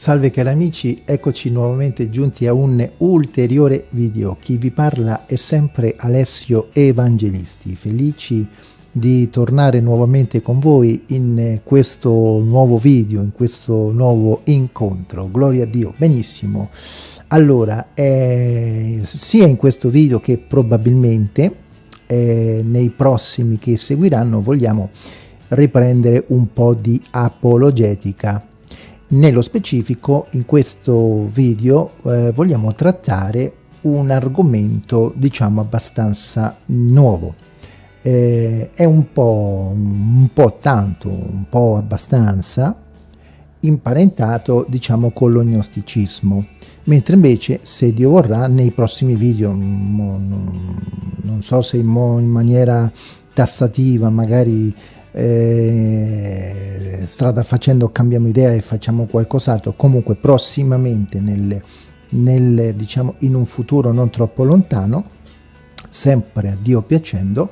Salve cari amici, eccoci nuovamente giunti a un ulteriore video. Chi vi parla è sempre Alessio Evangelisti, felici di tornare nuovamente con voi in questo nuovo video, in questo nuovo incontro. Gloria a Dio, benissimo. Allora, eh, sia in questo video che probabilmente eh, nei prossimi che seguiranno vogliamo riprendere un po' di apologetica nello specifico in questo video eh, vogliamo trattare un argomento diciamo abbastanza nuovo. Eh, è un po', un po' tanto, un po' abbastanza imparentato diciamo con l'ognosticismo mentre invece se Dio vorrà nei prossimi video non so se in maniera tassativa magari eh, strada facendo cambiamo idea e facciamo qualcos'altro. Comunque prossimamente nel, nel, diciamo in un futuro non troppo lontano sempre a Dio piacendo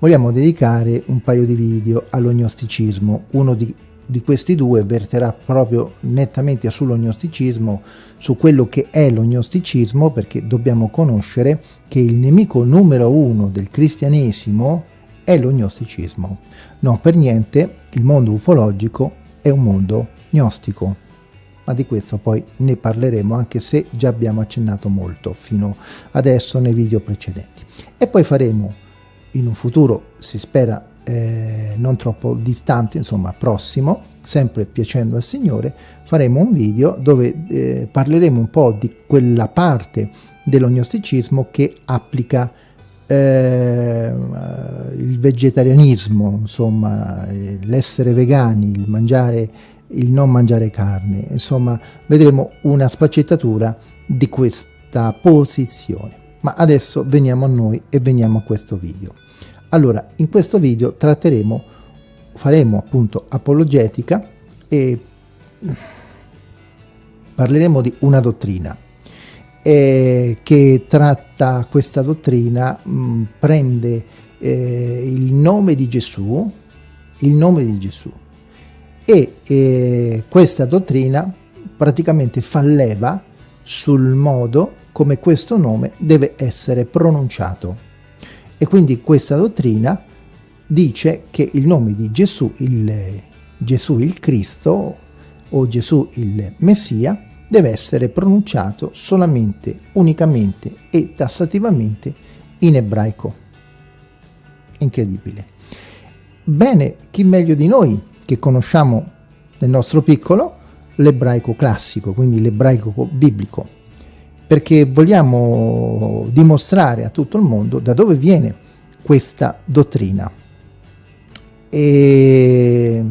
vogliamo dedicare un paio di video all'ognosticismo. Uno di, di questi due verterà proprio nettamente sull'ognosticismo su quello che è l'ognosticismo perché dobbiamo conoscere che il nemico numero uno del cristianesimo è l'ognosticismo. No, per niente il mondo ufologico è un mondo gnostico, ma di questo poi ne parleremo anche se già abbiamo accennato molto fino adesso nei video precedenti. E poi faremo in un futuro, si spera eh, non troppo distante, insomma prossimo, sempre piacendo al Signore, faremo un video dove eh, parleremo un po' di quella parte dell'ognosticismo che applica eh, il vegetarianismo, insomma, l'essere vegani, il mangiare il non mangiare carne, insomma, vedremo una sfaccettatura di questa posizione. Ma adesso veniamo a noi e veniamo a questo video. Allora, in questo video tratteremo, faremo appunto apologetica e parleremo di una dottrina, eh, che tratta questa dottrina mh, mm, prende eh, il nome di Gesù, il nome di Gesù e eh, questa dottrina praticamente fa leva sul modo come questo nome deve essere pronunciato. E quindi questa dottrina dice che il nome di Gesù, il Gesù il Cristo o Gesù il Messia deve essere pronunciato solamente, unicamente e tassativamente in ebraico. Incredibile. Bene, chi meglio di noi che conosciamo nel nostro piccolo l'ebraico classico, quindi l'ebraico biblico, perché vogliamo dimostrare a tutto il mondo da dove viene questa dottrina. E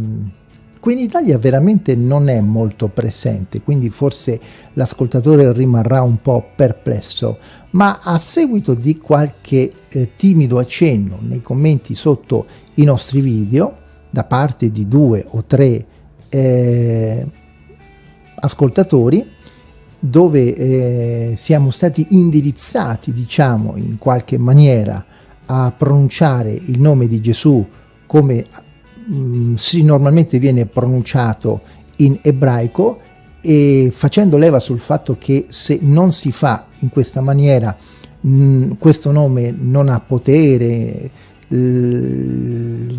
Qui in Italia veramente non è molto presente, quindi forse l'ascoltatore rimarrà un po' perplesso, ma a seguito di qualche eh, timido accenno nei commenti sotto i nostri video, da parte di due o tre eh, ascoltatori, dove eh, siamo stati indirizzati, diciamo, in qualche maniera a pronunciare il nome di Gesù come mm, si normalmente viene pronunciato in ebraico e facendo leva sul fatto che se non si fa in questa maniera mh, mm, questo nome non ha potere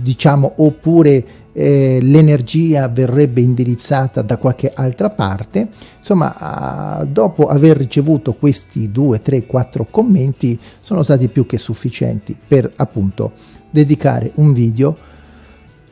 diciamo oppure eh, l'energia verrebbe indirizzata da qualche altra parte insomma dopo aver ricevuto questi due tre quattro commenti sono stati più che sufficienti per appunto dedicare un video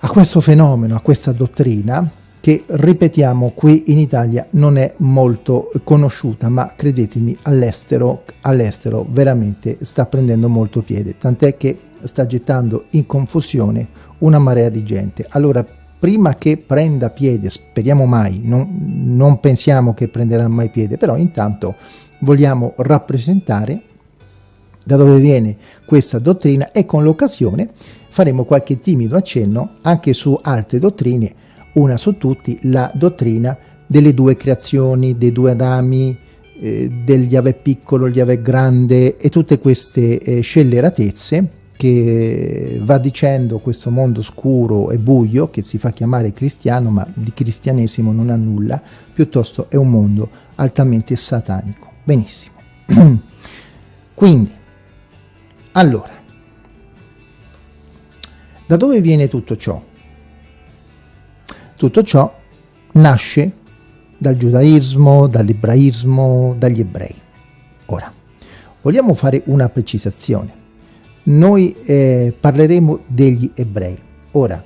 a questo fenomeno, a questa dottrina che ripetiamo qui in Italia non è molto conosciuta ma credetemi all'estero all'estero veramente sta prendendo molto piede tant'è che sta gettando in confusione una marea di gente. Allora prima che prenda piede speriamo mai non, non pensiamo che prenderà mai piede però intanto vogliamo rappresentare da dove viene questa dottrina? E con l'occasione faremo qualche timido accenno anche su altre dottrine, una su tutti la dottrina delle due creazioni, dei due Adami, eh, del Yahweh piccolo, il Yahweh grande e tutte queste eh, scelleratezze che va dicendo questo mondo scuro e buio che si fa chiamare cristiano ma di cristianesimo non ha nulla piuttosto è un mondo altamente satanico. Benissimo. Quindi allora da dove viene tutto ciò? tutto ciò nasce dal giudaismo, dall'ebraismo, dagli ebrei. Ora, vogliamo fare una precisazione. Noi eh, parleremo degli ebrei. Ora,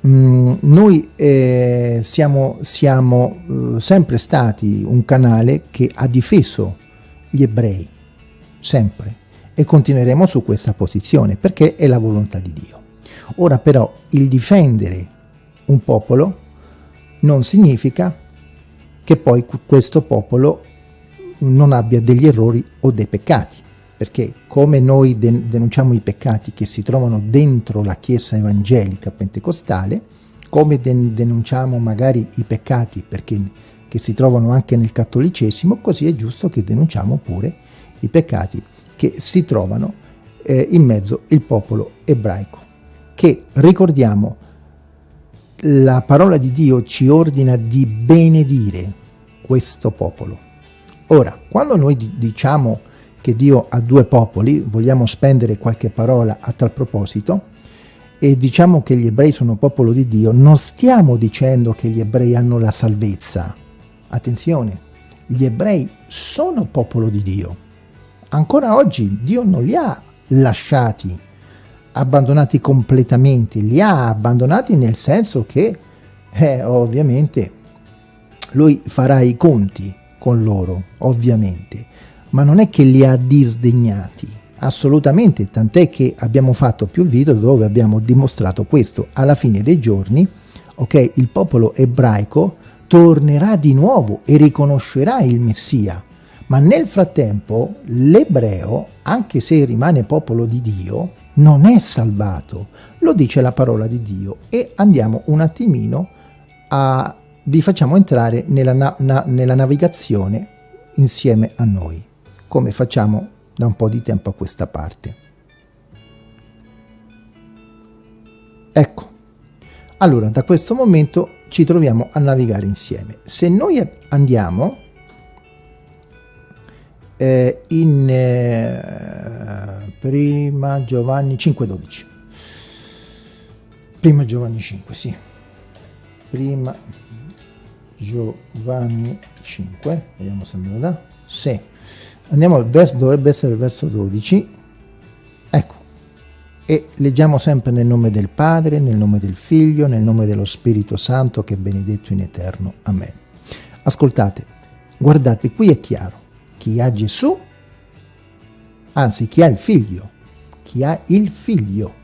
mh, mm, noi eh, siamo, siamo eh, sempre stati un canale che ha difeso gli ebrei, sempre, e continueremo su questa posizione, perché è la volontà di Dio. Ora però il difendere un popolo non significa che poi questo popolo non abbia degli errori o dei peccati, perché come noi denunciamo i peccati che si trovano dentro la Chiesa evangelica pentecostale, come denunciamo magari i peccati perché, che si trovano anche nel cattolicesimo, così è giusto che denunciamo pure i peccati che si trovano eh, in mezzo il popolo ebraico, che ricordiamo la parola di Dio ci ordina di benedire questo popolo. Ora, quando noi diciamo che Dio ha due popoli, vogliamo spendere qualche parola a tal proposito, e diciamo che gli ebrei sono popolo di Dio, non stiamo dicendo che gli ebrei hanno la salvezza. Attenzione, gli ebrei sono popolo di Dio. Ancora oggi Dio non li ha lasciati, abbandonati completamente, li ha abbandonati nel senso che, eh, ovviamente, lui farà i conti con loro, ovviamente, ma non è che li ha disdegnati, assolutamente, tant'è che abbiamo fatto più video dove abbiamo dimostrato questo. Alla fine dei giorni, ok, il popolo ebraico tornerà di nuovo e riconoscerà il Messia, ma nel frattempo l'ebreo, anche se rimane popolo di Dio, non è salvato, lo dice la parola di Dio e andiamo un attimino a vi facciamo entrare nella, na na nella navigazione insieme a noi, come facciamo da un po' di tempo a questa parte. Ecco, allora da questo momento ci troviamo a navigare insieme. Se noi andiamo eh, in eh, prima Giovanni 5,12 prima Giovanni 5, sì. Prima Giovanni 5, vediamo se me lo dà, sì, andiamo al verso, dovrebbe essere il verso 12, ecco, e leggiamo sempre nel nome del Padre, nel nome del Figlio, nel nome dello Spirito Santo che è benedetto in eterno. Amen. Ascoltate, guardate, qui è chiaro, chi ha Gesù, anzi chi ha il Figlio, chi ha il Figlio.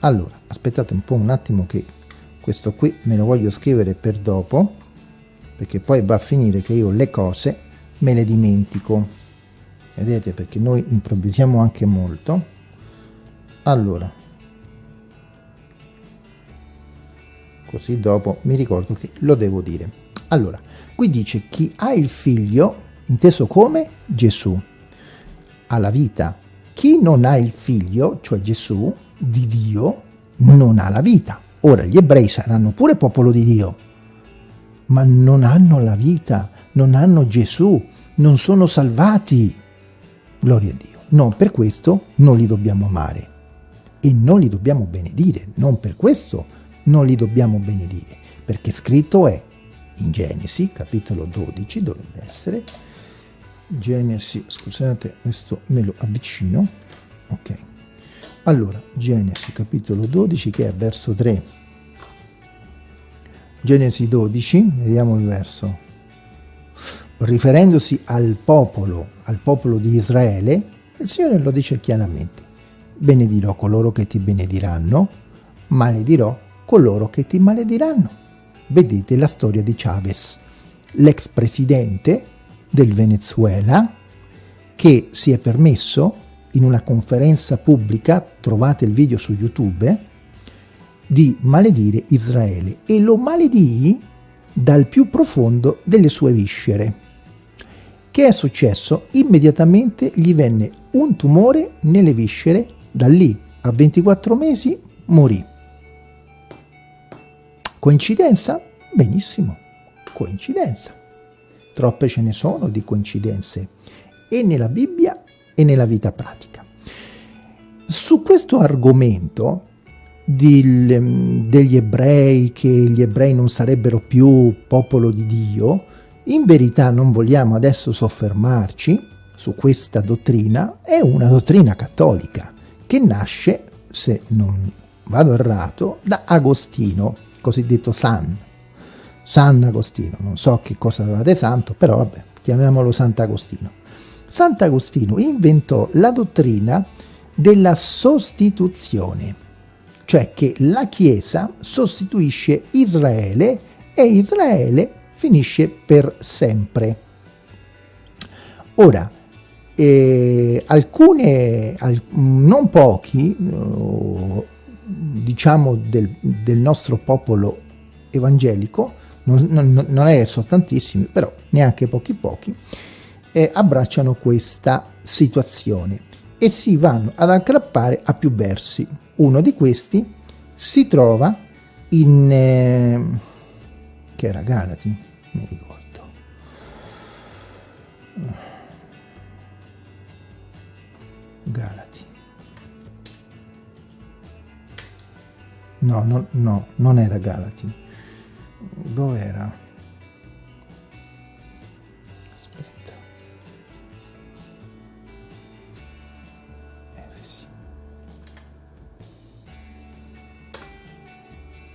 Allora, aspettate un po' un attimo che questo qui me lo voglio scrivere per dopo perché poi va a finire che io le cose me le dimentico. Vedete perché noi improvvisiamo anche molto. Allora così dopo mi ricordo che lo devo dire. Allora qui dice chi ha il figlio inteso come Gesù. Ha la vita. Chi non ha il figlio cioè Gesù di Dio non ha la vita. Ora, gli ebrei saranno pure popolo di Dio, ma non hanno la vita, non hanno Gesù, non sono salvati. Gloria a Dio. Non per questo non li dobbiamo amare. E non li dobbiamo benedire, non per questo non li dobbiamo benedire, perché scritto è in Genesi, capitolo 12, dovrebbe essere, Genesi, scusate, questo me lo avvicino, ok, allora, Genesi capitolo 12 che è verso 3. Genesi 12, vediamo il verso. Riferendosi al popolo, al popolo di Israele, il Signore lo dice chiaramente. Benedirò coloro che ti benediranno, maledirò coloro che ti malediranno. Vedete la storia di Chavez, l'ex presidente del Venezuela, che si è permesso in una conferenza pubblica, trovate il video su YouTube, di maledire Israele e lo maledì dal più profondo delle sue viscere. Che è successo? Immediatamente gli venne un tumore nelle viscere Da lì a 24 mesi morì. Coincidenza? Benissimo, coincidenza. Troppe ce ne sono di coincidenze e nella Bibbia e nella vita pratica. Su questo argomento di, degli ebrei, che gli ebrei non sarebbero più popolo di Dio, in verità non vogliamo adesso soffermarci su questa dottrina, è una dottrina cattolica che nasce, se non vado errato, da Agostino, cosiddetto San, San Agostino, non so che cosa avevate santo, però vabbè, chiamiamolo Sant'Agostino. Sant'Agostino inventò la dottrina della sostituzione, cioè che la Chiesa sostituisce Israele e Israele finisce per sempre. Ora, eh, alcune, al, non pochi, eh, diciamo del, del, nostro popolo evangelico, non, non, non è so tantissimi, però neanche pochi pochi, eh, abbracciano questa situazione e si vanno ad aggrappare a più versi. Uno di questi si trova in... Eh, che era Galati? Mi ricordo. Galati. No, no, no, non era Galati. Dove era?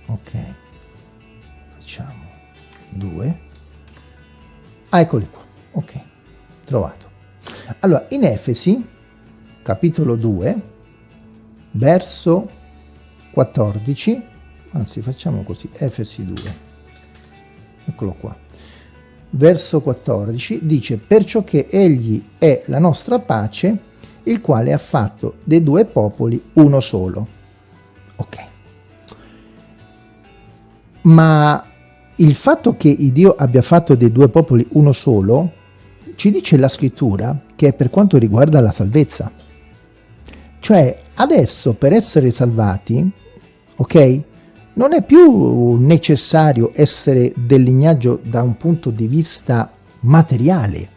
ok. Facciamo 2 ah, eccoli qua. Ok. Trovato. Allora in Efesi capitolo 2 verso 14 anzi facciamo così. Efesi 2 eccolo qua. Verso 14 dice perciò che egli è la nostra pace il quale ha fatto dei due popoli uno solo. Ok. Ma il fatto che Dio abbia fatto dei due popoli uno solo, ci dice la scrittura che è per quanto riguarda la salvezza. Cioè, adesso per essere salvati, ok, non è più necessario essere del lignaggio da un punto di vista materiale.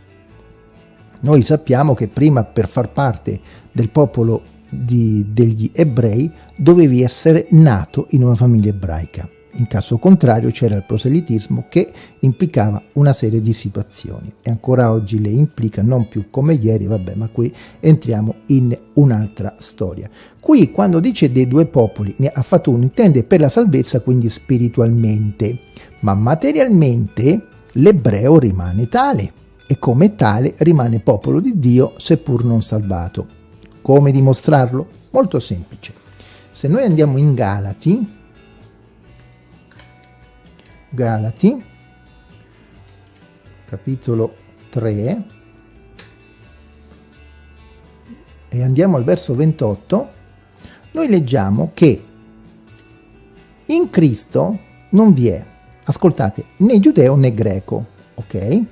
Noi sappiamo che prima per far parte del popolo di, degli ebrei dovevi essere nato in una famiglia ebraica. In caso contrario c'era il proselitismo che implicava una serie di situazioni e ancora oggi le implica non più come ieri, vabbè, ma qui entriamo in un'altra storia. Qui quando dice dei due popoli, ne ha fatto uno, intende per la salvezza quindi spiritualmente, ma materialmente l'ebreo rimane tale e come tale rimane popolo di Dio seppur non salvato. Come dimostrarlo? Molto semplice. Se noi andiamo in Galati, Galati, capitolo 3, e andiamo al verso 28, noi leggiamo che in Cristo non vi è, ascoltate, né giudeo né greco, ok?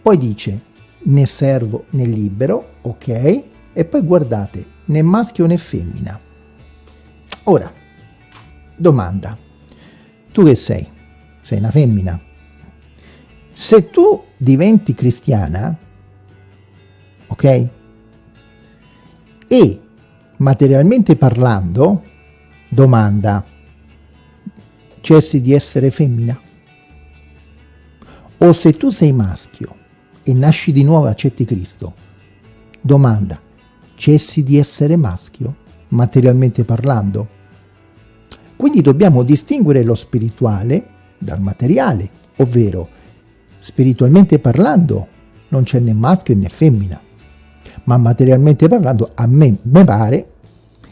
Poi dice né servo né libero, ok? E poi guardate, né maschio né femmina. Ora, domanda, tu che sei? Sei una femmina. Se tu diventi cristiana, ok? E materialmente parlando, domanda, cessi di essere femmina? O se tu sei maschio e nasci di nuovo e accetti Cristo, domanda, cessi di essere maschio, materialmente parlando? Quindi dobbiamo distinguere lo spirituale dal materiale, ovvero spiritualmente parlando non c'è né maschio né femmina, ma materialmente parlando a me, me pare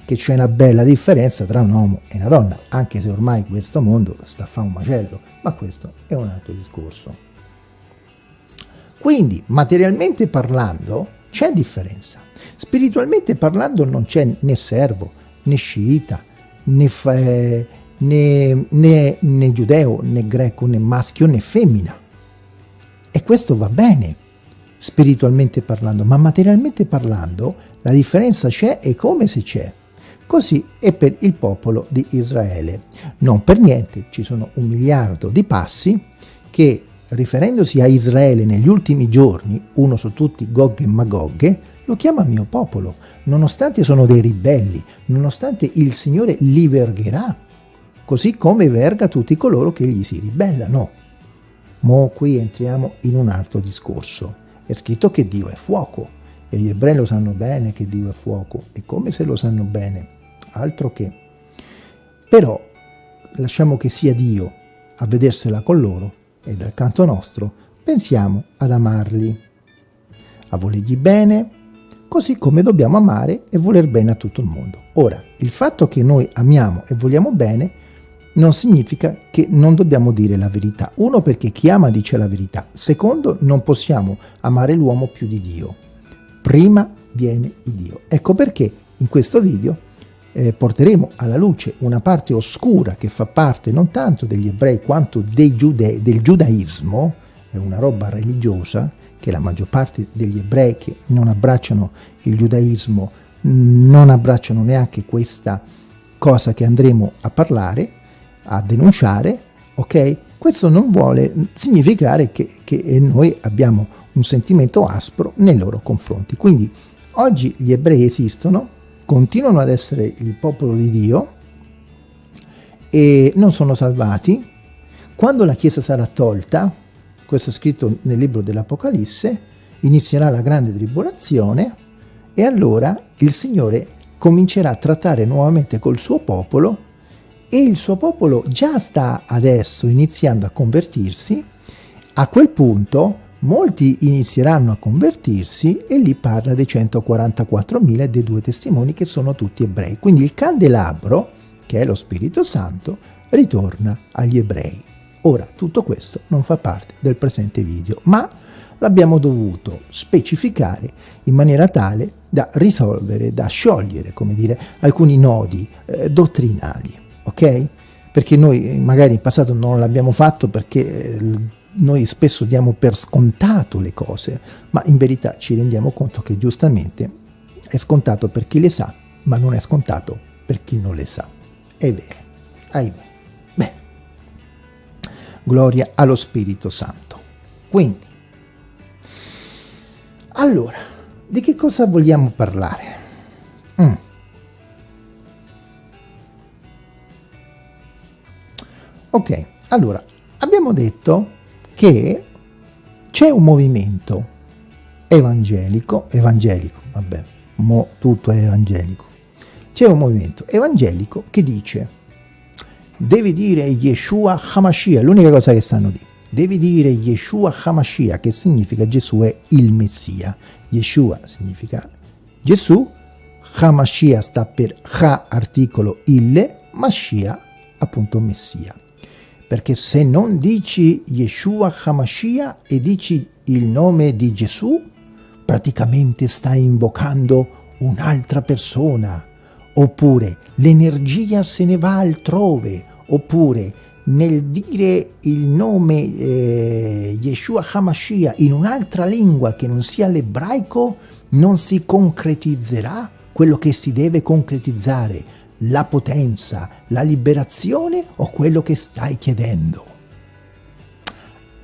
che c'è una bella differenza tra un uomo e una donna, anche se ormai questo mondo sta a fare un macello, ma questo è un altro discorso. Quindi, materialmente parlando, c'è differenza. Spiritualmente parlando non c'è né servo, né sciita, né, né, né, né giudeo, né greco, né maschio, né femmina. E questo va bene, spiritualmente parlando, ma materialmente parlando la differenza c'è e come se c'è. così è per il popolo di Israele. Non per niente ci sono un miliardo di passi che, riferendosi a Israele negli ultimi giorni, uno su tutti Gog e Magog, lo chiama mio popolo, nonostante sono dei ribelli, nonostante il Signore li vergherà, così come verga tutti coloro che gli si ribellano. Mo qui entriamo in un altro discorso. È scritto che Dio è fuoco, e gli ebrei lo sanno bene che Dio è fuoco, e come se lo sanno bene, altro che. Però lasciamo che sia Dio a vedersela con loro e dal canto nostro pensiamo ad amarli, a volergli bene, così come dobbiamo amare e voler bene a tutto il mondo. Ora, il fatto che noi amiamo e vogliamo bene non significa che non dobbiamo dire la verità. Uno, perché chi ama dice la verità. Secondo, non possiamo amare l'uomo più di Dio. Prima viene Dio. Ecco perché in questo video eh, porteremo alla luce una parte oscura che fa parte non tanto degli ebrei quanto giude del giudaismo, è una roba religiosa, che la maggior parte degli ebrei che non abbracciano il giudaismo non abbracciano neanche questa cosa che andremo a parlare, a denunciare, ok? Questo non vuole significare che, che noi abbiamo un sentimento aspro nei loro confronti. Quindi oggi gli ebrei esistono, continuano ad essere il popolo di Dio e non sono salvati. Quando la Chiesa sarà tolta, questo è scritto nel libro dell'Apocalisse, inizierà la grande tribolazione e allora il Signore comincerà a trattare nuovamente col suo popolo e il suo popolo già sta adesso iniziando a convertirsi, a quel punto molti inizieranno a convertirsi e lì parla dei 144.000 dei due testimoni che sono tutti ebrei. Quindi il candelabro, che è lo Spirito Santo, ritorna agli ebrei. Ora, tutto questo non fa parte del presente video, ma l'abbiamo dovuto specificare in maniera tale da risolvere, da sciogliere, come dire, alcuni nodi eh, dottrinali, ok? Perché noi magari in passato non l'abbiamo fatto perché eh, noi spesso diamo per scontato le cose, ma in verità ci rendiamo conto che giustamente è scontato per chi le sa, ma non è scontato per chi non le sa. È vero, ahimè. Gloria allo Spirito Santo. Quindi, allora, di che cosa vogliamo parlare? Mm. Ok, allora, abbiamo detto che c'è un movimento evangelico, evangelico, vabbè, mo tutto è evangelico, c'è un movimento evangelico che dice devi dire Yeshua Hamashiach, l'unica cosa che sanno dire. Devi dire Yeshua Hamashiach, che significa Gesù è il Messia. Yeshua significa Gesù, Hamashiach sta per Ha articolo il, Mashiach appunto Messia. Perché se non dici Yeshua Hamashiach e dici il nome di Gesù, praticamente stai invocando un'altra persona, oppure l'energia se ne va altrove, oppure nel dire il nome eh, Yeshua HaMashiach in un'altra lingua che non sia l'ebraico, non si concretizzerà quello che si deve concretizzare, la potenza, la liberazione o quello che stai chiedendo.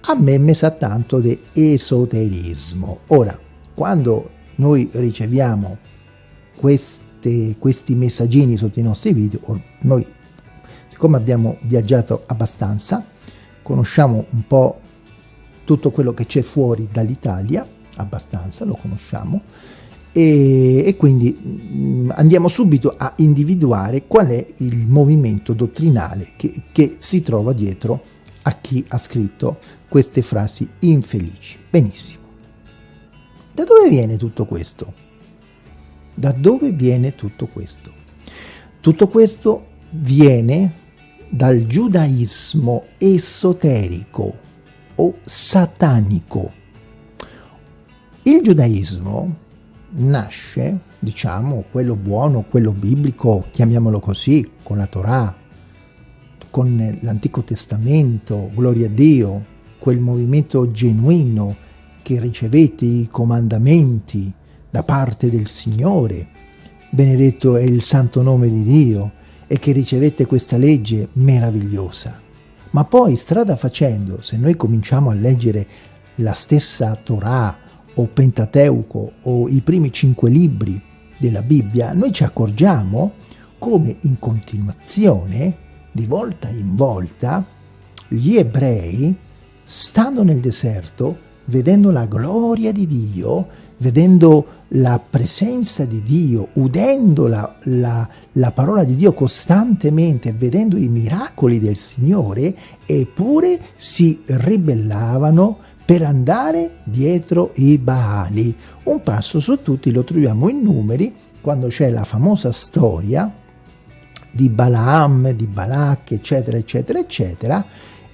A me mi sa tanto di esoterismo. Ora, quando noi riceviamo queste, questi messaggini sotto i nostri video, noi siccome abbiamo viaggiato abbastanza, conosciamo un po' tutto quello che c'è fuori dall'Italia, abbastanza, lo conosciamo, e, e, quindi mh, mm, andiamo subito a individuare qual è il movimento dottrinale che, che si trova dietro a chi ha scritto queste frasi infelici. Benissimo. Da dove viene tutto questo? Da dove viene tutto questo? Tutto questo viene dal giudaismo esoterico o satanico. Il giudaismo nasce, diciamo, quello buono, quello biblico, chiamiamolo così, con la Torah, con l'Antico Testamento, gloria a Dio, quel movimento genuino che ricevete i comandamenti da parte del Signore, benedetto è il santo nome di Dio e che ricevette questa legge meravigliosa. Ma poi, strada facendo, se noi cominciamo a leggere la stessa Torah o Pentateuco o i primi cinque libri della Bibbia, noi ci accorgiamo come in continuazione, di volta in volta, gli ebrei, stando nel deserto, vedendo la gloria di Dio, vedendo la presenza di Dio, udendo la, la, la, parola di Dio costantemente, vedendo i miracoli del Signore, eppure si ribellavano per andare dietro i Baali. Un passo su tutti lo troviamo in numeri, quando c'è la famosa storia di Balaam, di Balak, eccetera, eccetera, eccetera,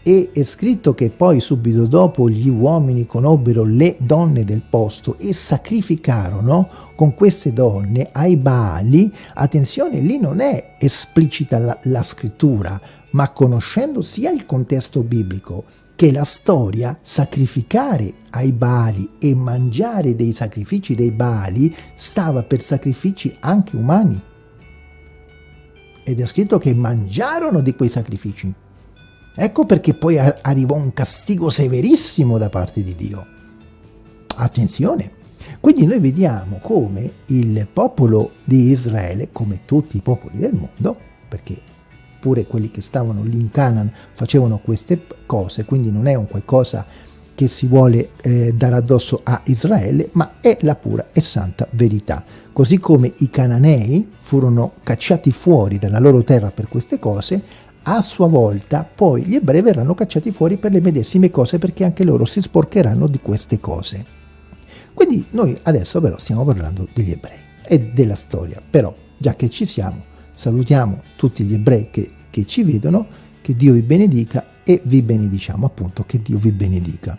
e è scritto che poi subito dopo gli uomini conobbero le donne del posto e sacrificarono con queste donne ai Baali, attenzione, lì non è esplicita la, la scrittura, ma conoscendo sia il contesto biblico che la storia, sacrificare ai Baali e mangiare dei sacrifici dei Baali stava per sacrifici anche umani. Ed è scritto che mangiarono di quei sacrifici. Ecco perché poi arrivò un castigo severissimo da parte di Dio. Attenzione! Quindi noi vediamo come il popolo di Israele, come tutti i popoli del mondo, perché pure quelli che stavano lì in Canaan facevano queste cose, quindi non è un qualcosa che si vuole eh, dare addosso a Israele, ma è la pura e santa verità. Così come i cananei furono cacciati fuori dalla loro terra per queste cose, a sua volta poi gli ebrei verranno cacciati fuori per le medesime cose perché anche loro si sporcheranno di queste cose. Quindi noi adesso però stiamo parlando degli ebrei e della storia, però già che ci siamo salutiamo tutti gli ebrei che, che ci vedono, che Dio vi benedica e vi benediciamo appunto che Dio vi benedica.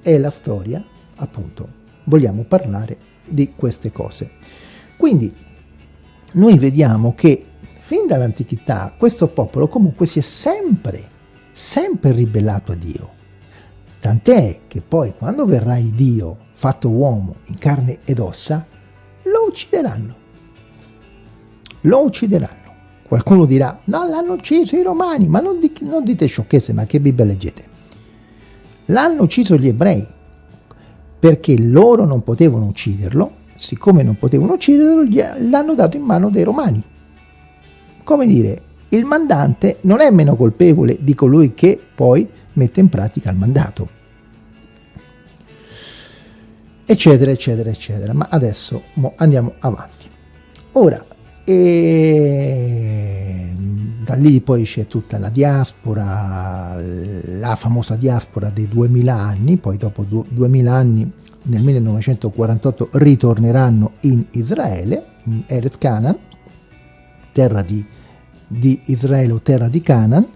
È la storia appunto, vogliamo parlare di queste cose. Quindi noi vediamo che fin dall'antichità questo popolo comunque si è sempre, sempre ribellato a Dio. Tant'è che poi quando verrà il Dio fatto uomo in carne ed ossa, lo uccideranno. Lo uccideranno. Qualcuno dirà, no, l'hanno ucciso i romani, ma non, di, non dite sciocchezze, ma che Bibbia leggete? L'hanno ucciso gli ebrei, perché loro non potevano ucciderlo, siccome non potevano ucciderlo, l'hanno dato in mano dei romani come dire, il mandante non è meno colpevole di colui che poi mette in pratica il mandato. Eccetera, eccetera, eccetera. Ma adesso andiamo avanti. Ora, e da lì poi c'è tutta la diaspora, la famosa diaspora dei 2000 anni, poi dopo 2000 anni nel 1948 ritorneranno in Israele, in Eretz Canaan, terra di di Israele o terra di Canaan,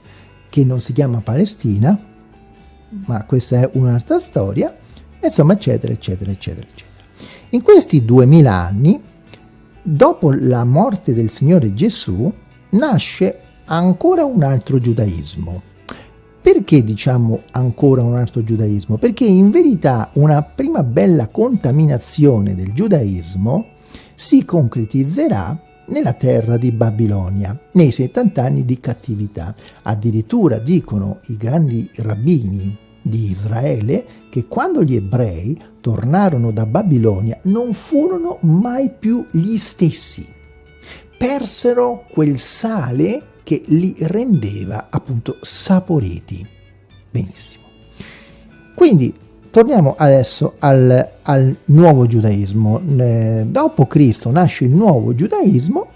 che non si chiama Palestina, ma questa è un'altra storia, insomma, eccetera, eccetera, eccetera, eccetera. In questi duemila anni, dopo la morte del Signore Gesù, nasce ancora un altro giudaismo. Perché diciamo ancora un altro giudaismo? Perché in verità una prima bella contaminazione del giudaismo si concretizzerà nella terra di Babilonia, nei 70 anni di cattività. Addirittura dicono i grandi rabbini di Israele che quando gli ebrei tornarono da Babilonia non furono mai più gli stessi. Persero quel sale che li rendeva appunto saporiti. Benissimo. Quindi torniamo adesso al, al nuovo giudaismo. Eh, dopo Cristo nasce il nuovo giudaismo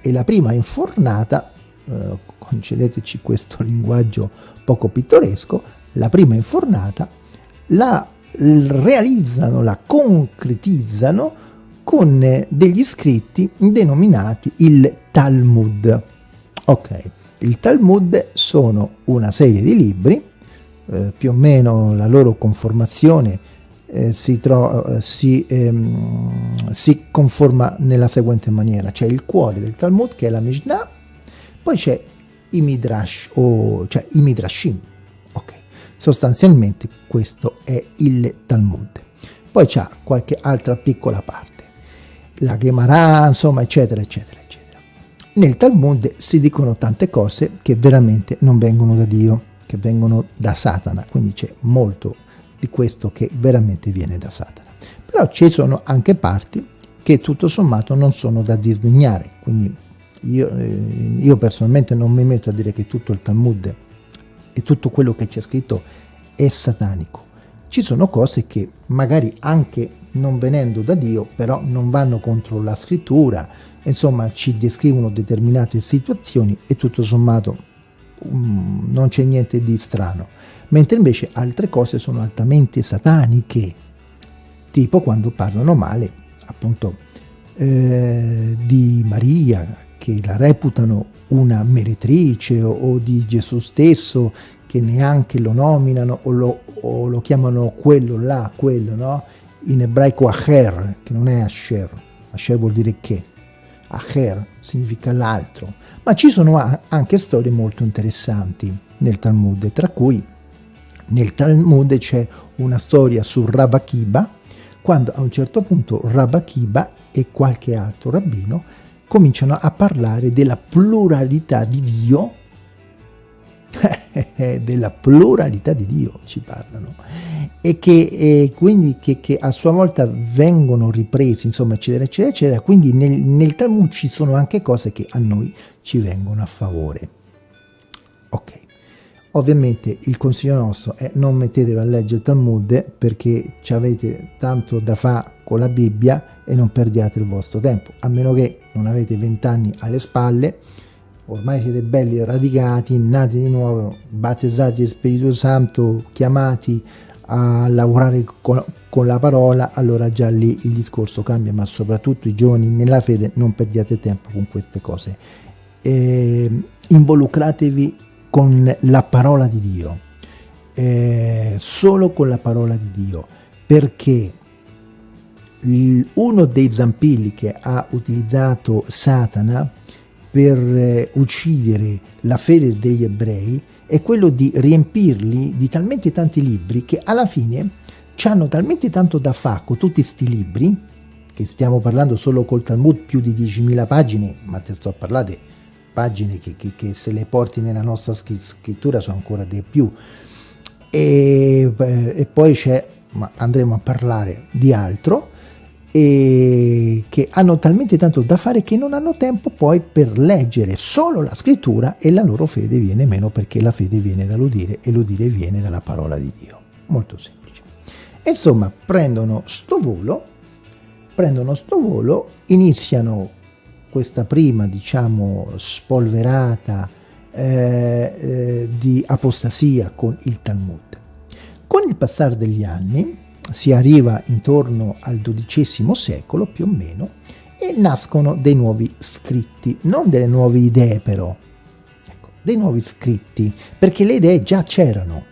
e la prima infornata, eh, concedeteci questo linguaggio poco pittoresco, la prima infornata la realizzano, la concretizzano con eh, degli scritti denominati il Talmud. Ok, il Talmud sono una serie di libri eh, più o meno la loro conformazione eh, si, eh, si, ehm, si, conforma nella seguente maniera. C'è il cuore del Talmud che è la Mishnah, poi c'è i Midrash, o, cioè i Midrashim. Sostanzialmente questo è il Talmud. Poi c'è qualche altra piccola parte. la Gemara, insomma, eccetera, eccetera, eccetera. Nel Talmud si dicono tante cose che veramente non vengono da Dio, che vengono da Satana, quindi c'è molto di questo che veramente viene da Satana. Però ci sono anche parti che tutto sommato non sono da disdegnare, quindi io, eh, io personalmente non mi metto a dire che tutto il Talmud e tutto quello che c'è scritto è satanico. Ci sono cose che magari anche non venendo da Dio, però non vanno contro la scrittura, insomma ci descrivono determinate situazioni e tutto sommato um, non c'è niente di strano. Mentre invece altre cose sono altamente sataniche, tipo quando parlano male appunto eh, di Maria, che la reputano una meretrice o, o di Gesù stesso, che neanche lo nominano o lo, o lo chiamano quello là, quello, no? In ebraico Acher, che non è Asher, Asher vuol dire che, Acher significa l'altro, ma ci sono anche storie molto interessanti nel Talmud, tra cui nel Talmud c'è una storia su Rabakiba, quando a un certo punto Rabakiba e qualche altro rabbino cominciano a parlare della pluralità di Dio, della pluralità di Dio ci parlano, e che e quindi che, che, a sua volta vengono ripresi, insomma, eccetera, eccetera, eccetera. Quindi nel, nel Talmud ci sono anche cose che a noi ci vengono a favore. Ok. Ovviamente il consiglio nostro è non mettetevi a leggere il Talmud perché ci avete tanto da fare con la Bibbia e non perdiate il vostro tempo, a meno che non avete 20 anni alle spalle, ormai siete belli radicati, nati di nuovo, battezzati di Spirito Santo, chiamati a lavorare con, con, la parola, allora già lì il discorso cambia, ma soprattutto i giovani nella fede non perdiate tempo con queste cose. E involucratevi con la parola di Dio, eh, solo con la parola di Dio, perché uno dei zampilli che ha utilizzato Satana per eh, uccidere la fede degli ebrei è quello di riempirli di talmente tanti libri che alla fine hanno talmente tanto da fare con tutti questi libri, che stiamo parlando solo col Talmud più di 10.000 pagine, ma te sto a parlare pagine che, che, che, se le porti nella nostra scrittura sono ancora di più. E, eh, e poi c'è, ma andremo a parlare di altro, e che hanno talmente tanto da fare che non hanno tempo poi per leggere solo la scrittura e la loro fede viene meno perché la fede viene dall'udire e l'udire viene dalla parola di Dio. Molto semplice. Insomma, prendono sto volo, prendono sto volo, iniziano questa prima, diciamo, spolverata eh, eh, di apostasia con il Talmud. Con il passare degli anni, si arriva intorno al XII secolo più o meno e nascono dei nuovi scritti, non delle nuove idee però, ecco, dei nuovi scritti, perché le idee già c'erano,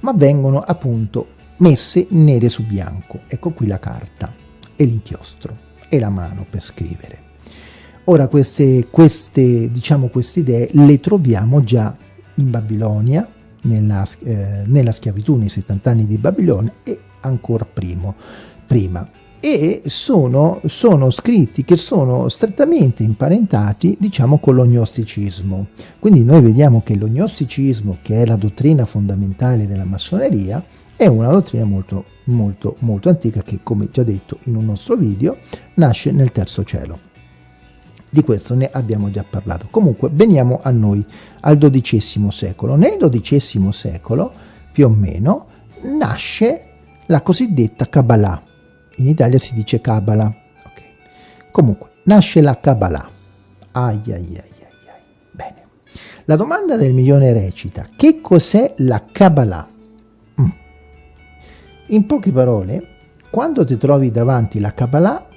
ma vengono appunto messe nere su bianco. Ecco qui la carta e l'inchiostro e la mano per scrivere. Ora queste, queste, diciamo, queste idee le troviamo già in Babilonia, nella, eh, nella, schiavitù nei 70 anni di Babilonia e ancora primo, prima. E sono, sono, scritti che sono strettamente imparentati diciamo con l'ognosticismo quindi noi vediamo che l'ognosticismo che è la dottrina fondamentale della massoneria è una dottrina molto molto molto antica che come già detto in un nostro video nasce nel terzo cielo. Di questo ne abbiamo già parlato. Comunque veniamo a noi al XII secolo. Nel XII secolo più o meno nasce la cosiddetta Kabbalah. In Italia si dice Kabbalah. Okay. Comunque, nasce la Kabbalah. Ai ai ai ai ai. Bene. La domanda del milione recita, che cos'è la Kabbalah? Mm. In poche parole, quando ti trovi davanti la Kabbalah,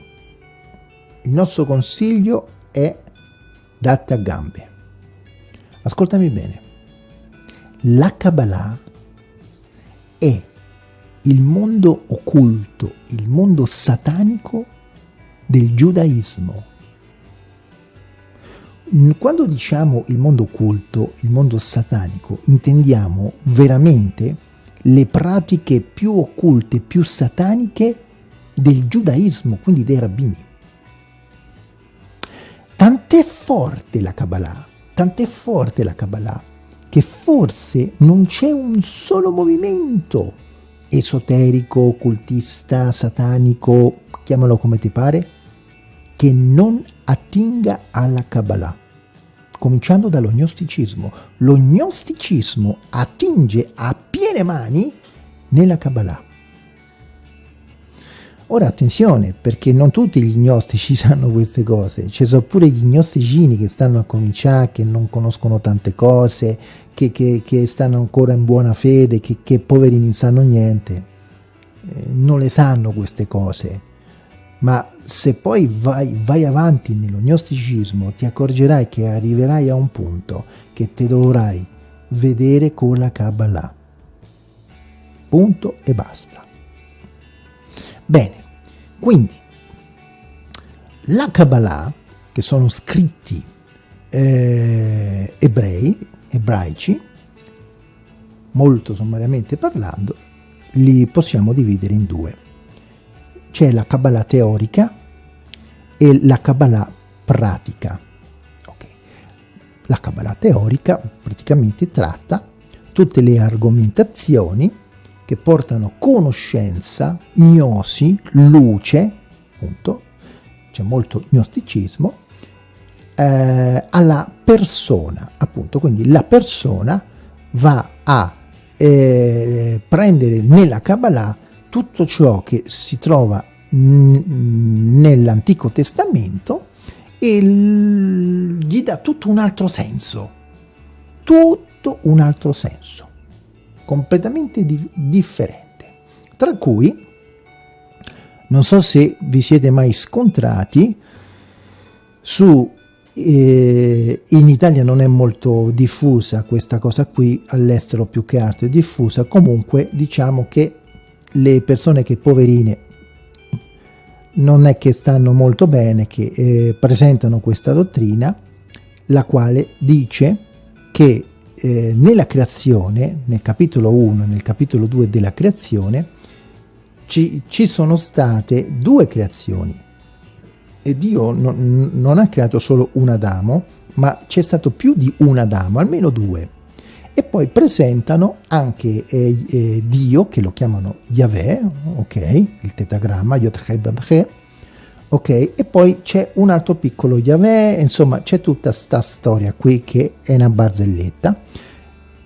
il nostro consiglio è date a gambe. Ascoltami bene. La Kabbalah è il mondo occulto, il mondo satanico del giudaismo. Quando diciamo il mondo occulto, il mondo satanico, intendiamo veramente le pratiche più occulte, più sataniche del giudaismo, quindi dei rabbini. tant'è forte la Kabbalah, tant'è forte la Kabbalah, che forse non c'è un solo movimento esoterico, occultista, satanico, chiamalo come ti pare, che non attinga alla Kabbalah, cominciando dallo gnosticismo. Lo attinge a piene mani nella Kabbalah. Ora attenzione, perché non tutti gli gnostici sanno queste cose, ci sono pure gli gnosticini che stanno a cominciare, che non conoscono tante cose, che, che, che stanno ancora in buona fede, che, che poverini non sanno niente, eh, non le sanno queste cose. Ma se poi vai, vai avanti nello gnosticismo ti accorgerai che arriverai a un punto che ti dovrai vedere con la Kabbalah. Punto e basta. Bene, quindi la Kabbalah, che sono scritti eh, ebrei, ebraici, molto sommariamente parlando, li possiamo dividere in due. C'è la Kabbalah teorica e la Kabbalah pratica. Okay. La Kabbalah teorica praticamente tratta tutte le argomentazioni che portano conoscenza, gnosi, luce, appunto, c'è molto gnosticismo, eh, alla persona, appunto, quindi la persona va a eh, prendere nella Kabbalah tutto ciò che si trova nell'Antico Testamento e gli dà tutto un altro senso, tutto un altro senso completamente di differente, tra cui non so se vi siete mai scontrati su eh, in Italia non è molto diffusa questa cosa qui, all'estero più che altro è diffusa, comunque diciamo che le persone che poverine non è che stanno molto bene, che eh, presentano questa dottrina, la quale dice che eh, nella creazione, nel capitolo 1 e nel capitolo 2 della creazione, ci, ci sono state due creazioni. E Dio non, non ha creato solo un Adamo, ma c'è stato più di un Adamo, almeno due. E poi presentano anche eh, eh, Dio, che lo chiamano Yahweh, ok, il tetagramma, Yod ok? E poi c'è un altro piccolo Yahweh, insomma c'è tutta sta storia qui che è una barzelletta.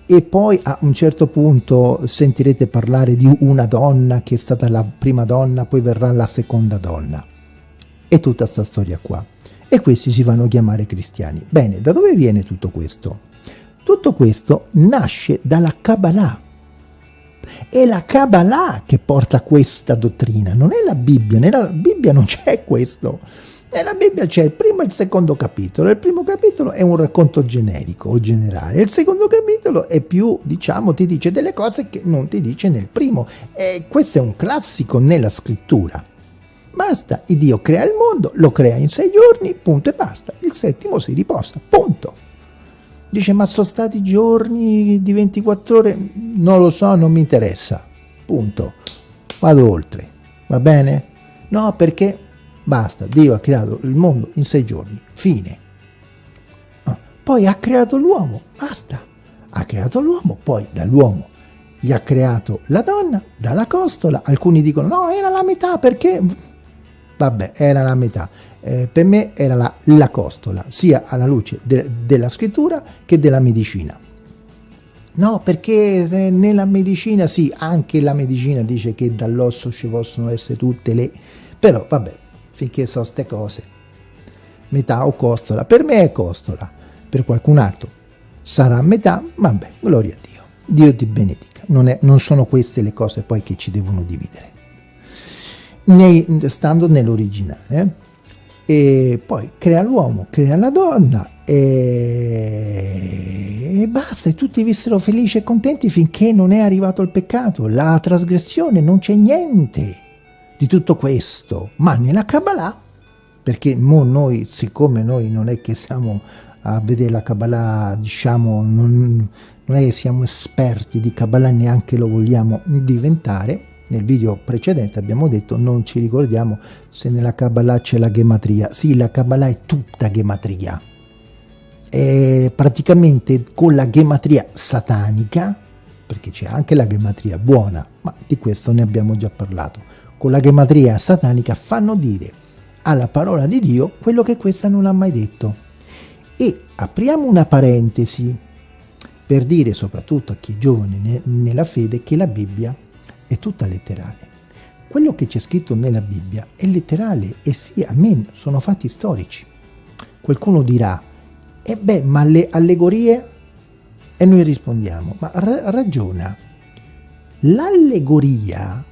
E poi a un certo punto sentirete parlare di una donna che è stata la prima donna, poi verrà la seconda donna. E tutta sta storia qua. E questi si vanno a chiamare cristiani. Bene, da dove viene tutto questo? Tutto questo nasce dalla Kabbalah. È la Kabbalah che porta questa dottrina, non è la Bibbia, nella Bibbia non c'è questo. Nella Bibbia c'è il primo e il secondo capitolo. Il primo capitolo è un racconto generico o generale. Il secondo capitolo è più, diciamo, ti dice delle cose che non ti dice nel primo. E questo è un classico nella scrittura. Basta, il Dio crea il mondo, lo crea in sei giorni, punto e basta. Il settimo si riposa, punto. Dice, ma sono stati giorni di 24 ore? Non lo so, non mi interessa. Punto. Vado oltre. Va bene? No, perché basta. Dio ha creato il mondo in sei giorni. Fine. No. Poi ha creato l'uomo. Basta. Ha creato l'uomo. Poi dall'uomo gli ha creato la donna, dalla costola. Alcuni dicono, no, era la metà perché... Vabbè, era la metà eh, per me era la, la, costola, sia alla luce de, della scrittura che della medicina. No, perché nella medicina, sì, anche la medicina dice che dall'osso ci possono essere tutte le... Però, vabbè, finché so ste cose, metà o costola, per me è costola, per qualcun altro sarà metà, vabbè, gloria a Dio. Dio ti benedica. Non, è, non sono queste le cose poi che ci devono dividere. Nei, stando nell'originale. Eh? E poi crea l'uomo, crea la donna e... e, basta, e tutti vissero felici e contenti finché non è arrivato il peccato, la trasgressione, non c'è niente di tutto questo, ma nella Kabbalah, perché noi, siccome noi non è che siamo a vedere la Kabbalah, diciamo, non, non è che siamo esperti di Kabbalah, neanche lo vogliamo diventare, nel video precedente abbiamo detto non ci ricordiamo se nella Kabbalah c'è la gematria. Sì, la Kabbalah è tutta gematria. È praticamente con la gematria satanica, perché c'è anche la gematria buona, ma di questo ne abbiamo già parlato. Con la gematria satanica fanno dire alla parola di Dio quello che questa non ha mai detto. E apriamo una parentesi per dire soprattutto a chi è giovane nella fede che la Bibbia è tutta letterale. Quello che c'è scritto nella Bibbia è letterale e sì, amen, sono fatti storici. Qualcuno dirà, e eh beh, ma le allegorie? E noi rispondiamo, ma ra ragiona. L'allegoria,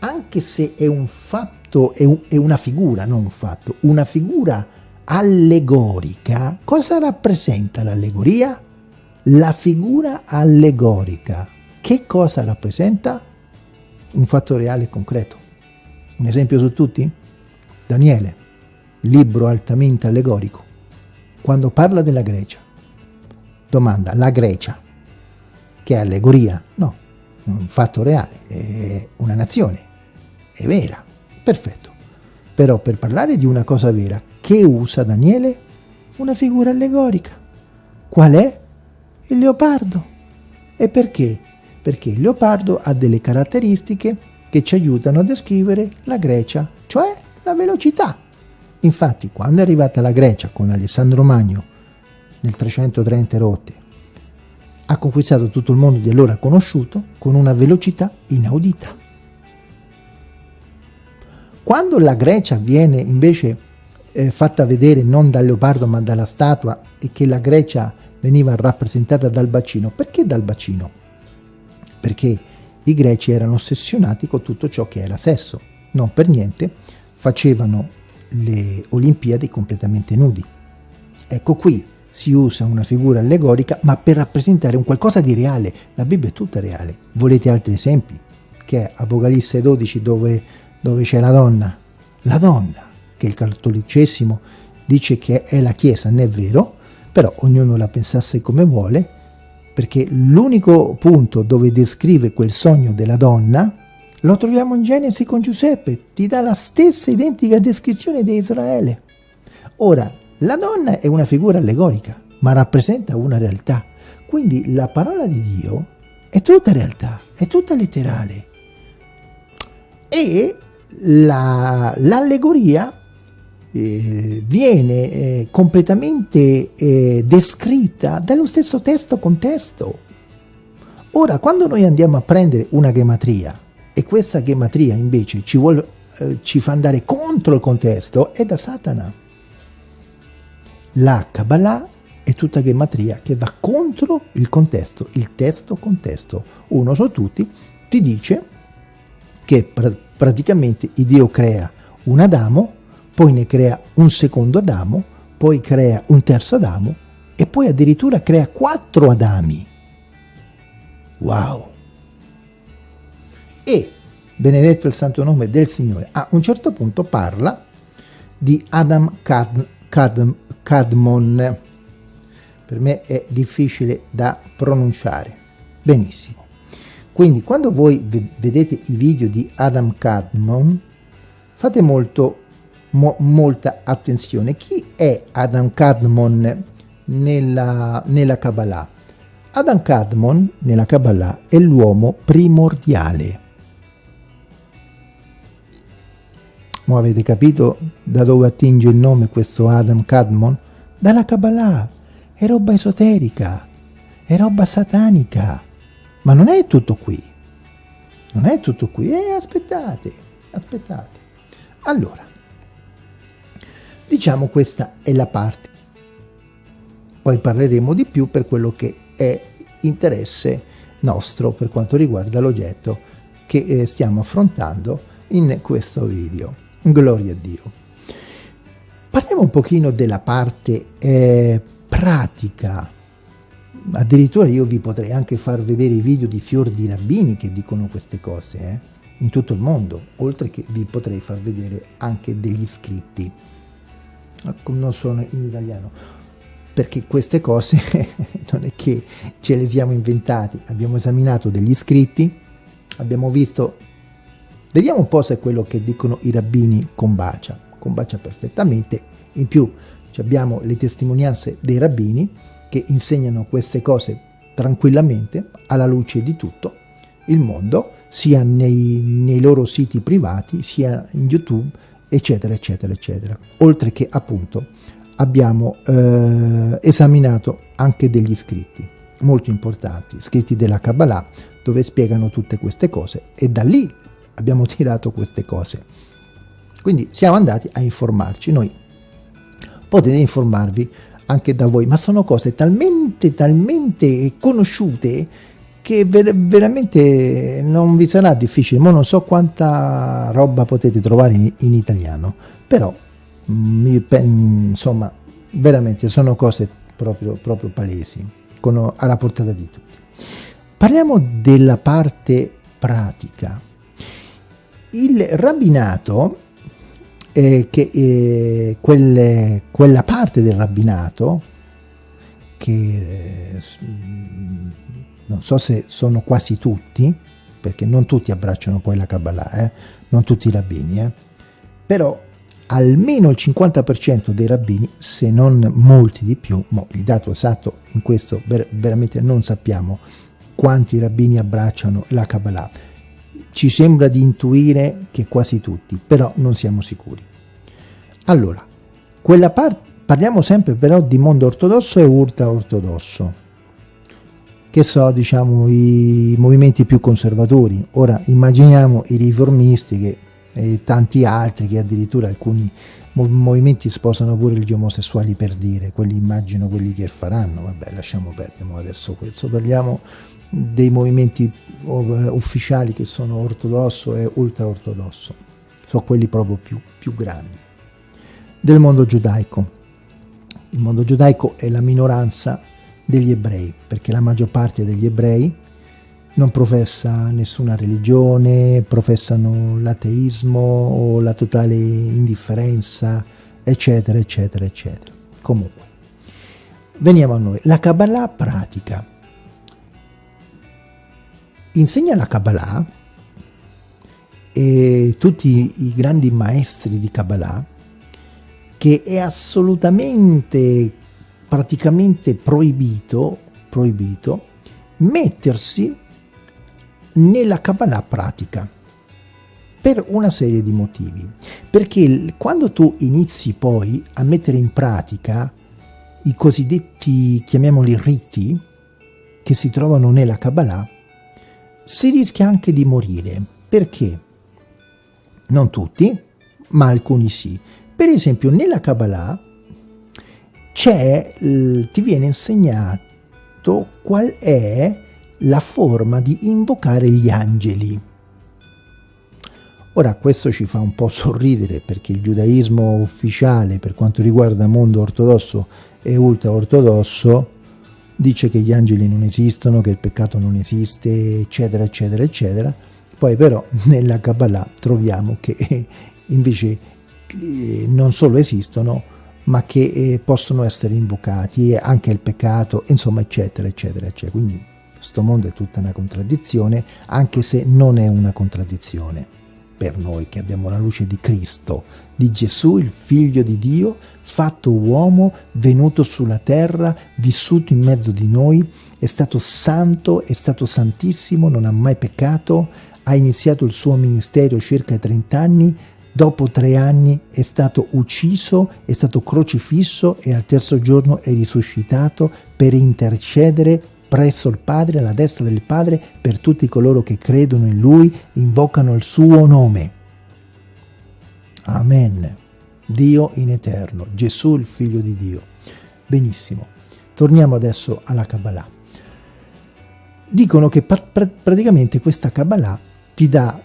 anche se è un fatto, è, un, è una figura, non un fatto, una figura allegorica, cosa rappresenta l'allegoria? La figura allegorica. Che cosa rappresenta? Un fatto reale e concreto. Un esempio su tutti? Daniele, libro altamente allegorico. Quando parla della Grecia, domanda, la Grecia, che è allegoria? No, un fatto reale, è una nazione, è vera, perfetto. Però per parlare di una cosa vera, che usa Daniele? Una figura allegorica. Qual è? Il leopardo. E perché? Perché il leopardo ha delle caratteristiche che ci aiutano a descrivere la Grecia, cioè la velocità. Infatti, quando è arrivata la Grecia con Alessandro Magno nel 330 rotte, ha conquistato tutto il mondo di allora conosciuto con una velocità inaudita. Quando la Grecia viene invece eh, fatta vedere non dal leopardo ma dalla statua e che la Grecia veniva rappresentata dal bacino, perché dal bacino? Perché i greci erano ossessionati con tutto ciò che era sesso, non per niente facevano le Olimpiadi completamente nudi. Ecco qui si usa una figura allegorica ma per rappresentare un qualcosa di reale, la Bibbia è tutta reale. Volete altri esempi? Che è Apocalisse 12 dove, dove c'è la donna, la donna che il cattolicesimo dice che è la Chiesa, non è vero, però ognuno la pensasse come vuole, perché l'unico punto dove descrive quel sogno della donna lo troviamo in Genesi con Giuseppe, ti dà la stessa identica descrizione di Israele. Ora, la donna è una figura allegorica, ma rappresenta una realtà. Quindi la parola di Dio è tutta realtà, è tutta letterale. E l'allegoria la, eh, viene eh, completamente eh, descritta dallo stesso testo contesto. Ora, quando noi andiamo a prendere una gematria e questa gematria invece ci, vuole, eh, ci fa andare contro il contesto, è da Satana. La Kabbalah è tutta gematria che va contro il contesto, il testo contesto. Uno su tutti ti dice che pr praticamente Dio crea un Adamo poi ne crea un secondo Adamo, poi crea un terzo Adamo e poi addirittura crea quattro Adami. Wow! E, benedetto il santo nome del Signore, a un certo punto parla di Adam Cad, Cad, Cadmon. Per me è difficile da pronunciare. Benissimo. Quindi quando voi vedete i video di Adam Cadmon, fate molto mo molta attenzione. Chi è Adam Kadmon nella, nella Kabbalah? Adam Kadmon nella Kabbalah è l'uomo primordiale. Ma avete capito da dove attinge il nome questo Adam Kadmon? Dalla Kabbalah. È roba esoterica, è roba satanica. Ma non è tutto qui. Non è tutto qui. Eh, aspettate, aspettate. Allora, Diciamo questa è la parte. Poi parleremo di più per quello che è interesse nostro per quanto riguarda l'oggetto che eh, stiamo affrontando in questo video. Gloria a Dio. Parliamo un pochino della parte eh, pratica. Addirittura io vi potrei anche far vedere i video di fior di rabbini che dicono queste cose eh, in tutto il mondo, oltre che vi potrei far vedere anche degli scritti non sono in italiano perché queste cose non è che ce le siamo inventati abbiamo esaminato degli scritti abbiamo visto Vediamo un po' se quello che dicono i rabbini combacia. Combacia perfettamente. In più abbiamo le testimonianze dei rabbini che insegnano queste cose tranquillamente alla luce di tutto il mondo, sia nei, nei loro siti privati, sia in YouTube, eccetera, eccetera, eccetera. Oltre che appunto abbiamo eh, esaminato anche degli scritti molto importanti, scritti della Kabbalah, dove spiegano tutte queste cose e da lì abbiamo tirato queste cose. Quindi siamo andati a informarci, noi potete informarvi anche da voi, ma sono cose talmente, talmente conosciute che ver veramente non vi sarà difficile, ma non so quanta roba potete trovare in, in italiano, però mm, insomma veramente sono cose proprio, proprio palesi, con, alla portata di tutti. Parliamo della parte pratica. Il rabbinato eh, che eh, quelle, quella parte del rabbinato che eh, non so se sono quasi tutti, perché non tutti abbracciano poi la Kabbalah, eh? non tutti i rabbini, eh? però almeno il 50% dei rabbini, se non molti di più, il dato esatto in questo ver veramente non sappiamo quanti rabbini abbracciano la Kabbalah, ci sembra di intuire che quasi tutti, però non siamo sicuri. Allora, quella parte, parliamo sempre però di mondo ortodosso e ultra ortodosso. Che so, diciamo, i movimenti più conservatori. Ora immaginiamo i riformisti che, e tanti altri che addirittura alcuni movimenti sposano pure gli omosessuali per dire, quelli immagino quelli che faranno, vabbè lasciamo perdere adesso questo, parliamo dei movimenti ufficiali che sono ortodosso e ultra ortodosso, sono quelli proprio più, più grandi del mondo giudaico. Il mondo giudaico è la minoranza degli ebrei, perché la maggior parte degli ebrei non professa nessuna religione, professano l'ateismo o la totale indifferenza, eccetera, eccetera, eccetera. Comunque, veniamo a noi. La Kabbalah pratica. Insegna la Kabbalah e tutti i grandi maestri di Kabbalah che è assolutamente, praticamente proibito, proibito mettersi nella Kabbalah pratica per una serie di motivi. Perché quando tu inizi poi a mettere in pratica i cosiddetti, chiamiamoli riti, che si trovano nella Kabbalah, si rischia anche di morire. Perché? Non tutti, ma alcuni sì. Per esempio nella Kabbalah c'è, ti viene insegnato qual è la forma di invocare gli angeli. Ora questo ci fa un po' sorridere perché il giudaismo ufficiale per quanto riguarda mondo ortodosso e ultra ortodosso dice che gli angeli non esistono, che il peccato non esiste, eccetera, eccetera, eccetera. Poi però nella Kabbalah troviamo che invece non solo esistono, ma che eh, possono essere invocati, anche il peccato, insomma, eccetera, eccetera, eccetera. Quindi questo mondo è tutta una contraddizione, anche se non è una contraddizione per noi che abbiamo la luce di Cristo, di Gesù, il figlio di Dio, fatto uomo, venuto sulla terra, vissuto in mezzo di noi, è stato santo, è stato santissimo, non ha mai peccato, ha iniziato il suo ministero circa 30 anni, Dopo tre anni è stato ucciso, è stato crocifisso e al terzo giorno è risuscitato per intercedere presso il Padre, alla destra del Padre, per tutti coloro che credono in Lui, invocano il suo nome. Amen. Dio in eterno, Gesù il Figlio di Dio. Benissimo. Torniamo adesso alla Kabbalah. Dicono che praticamente questa Kabbalah ti dà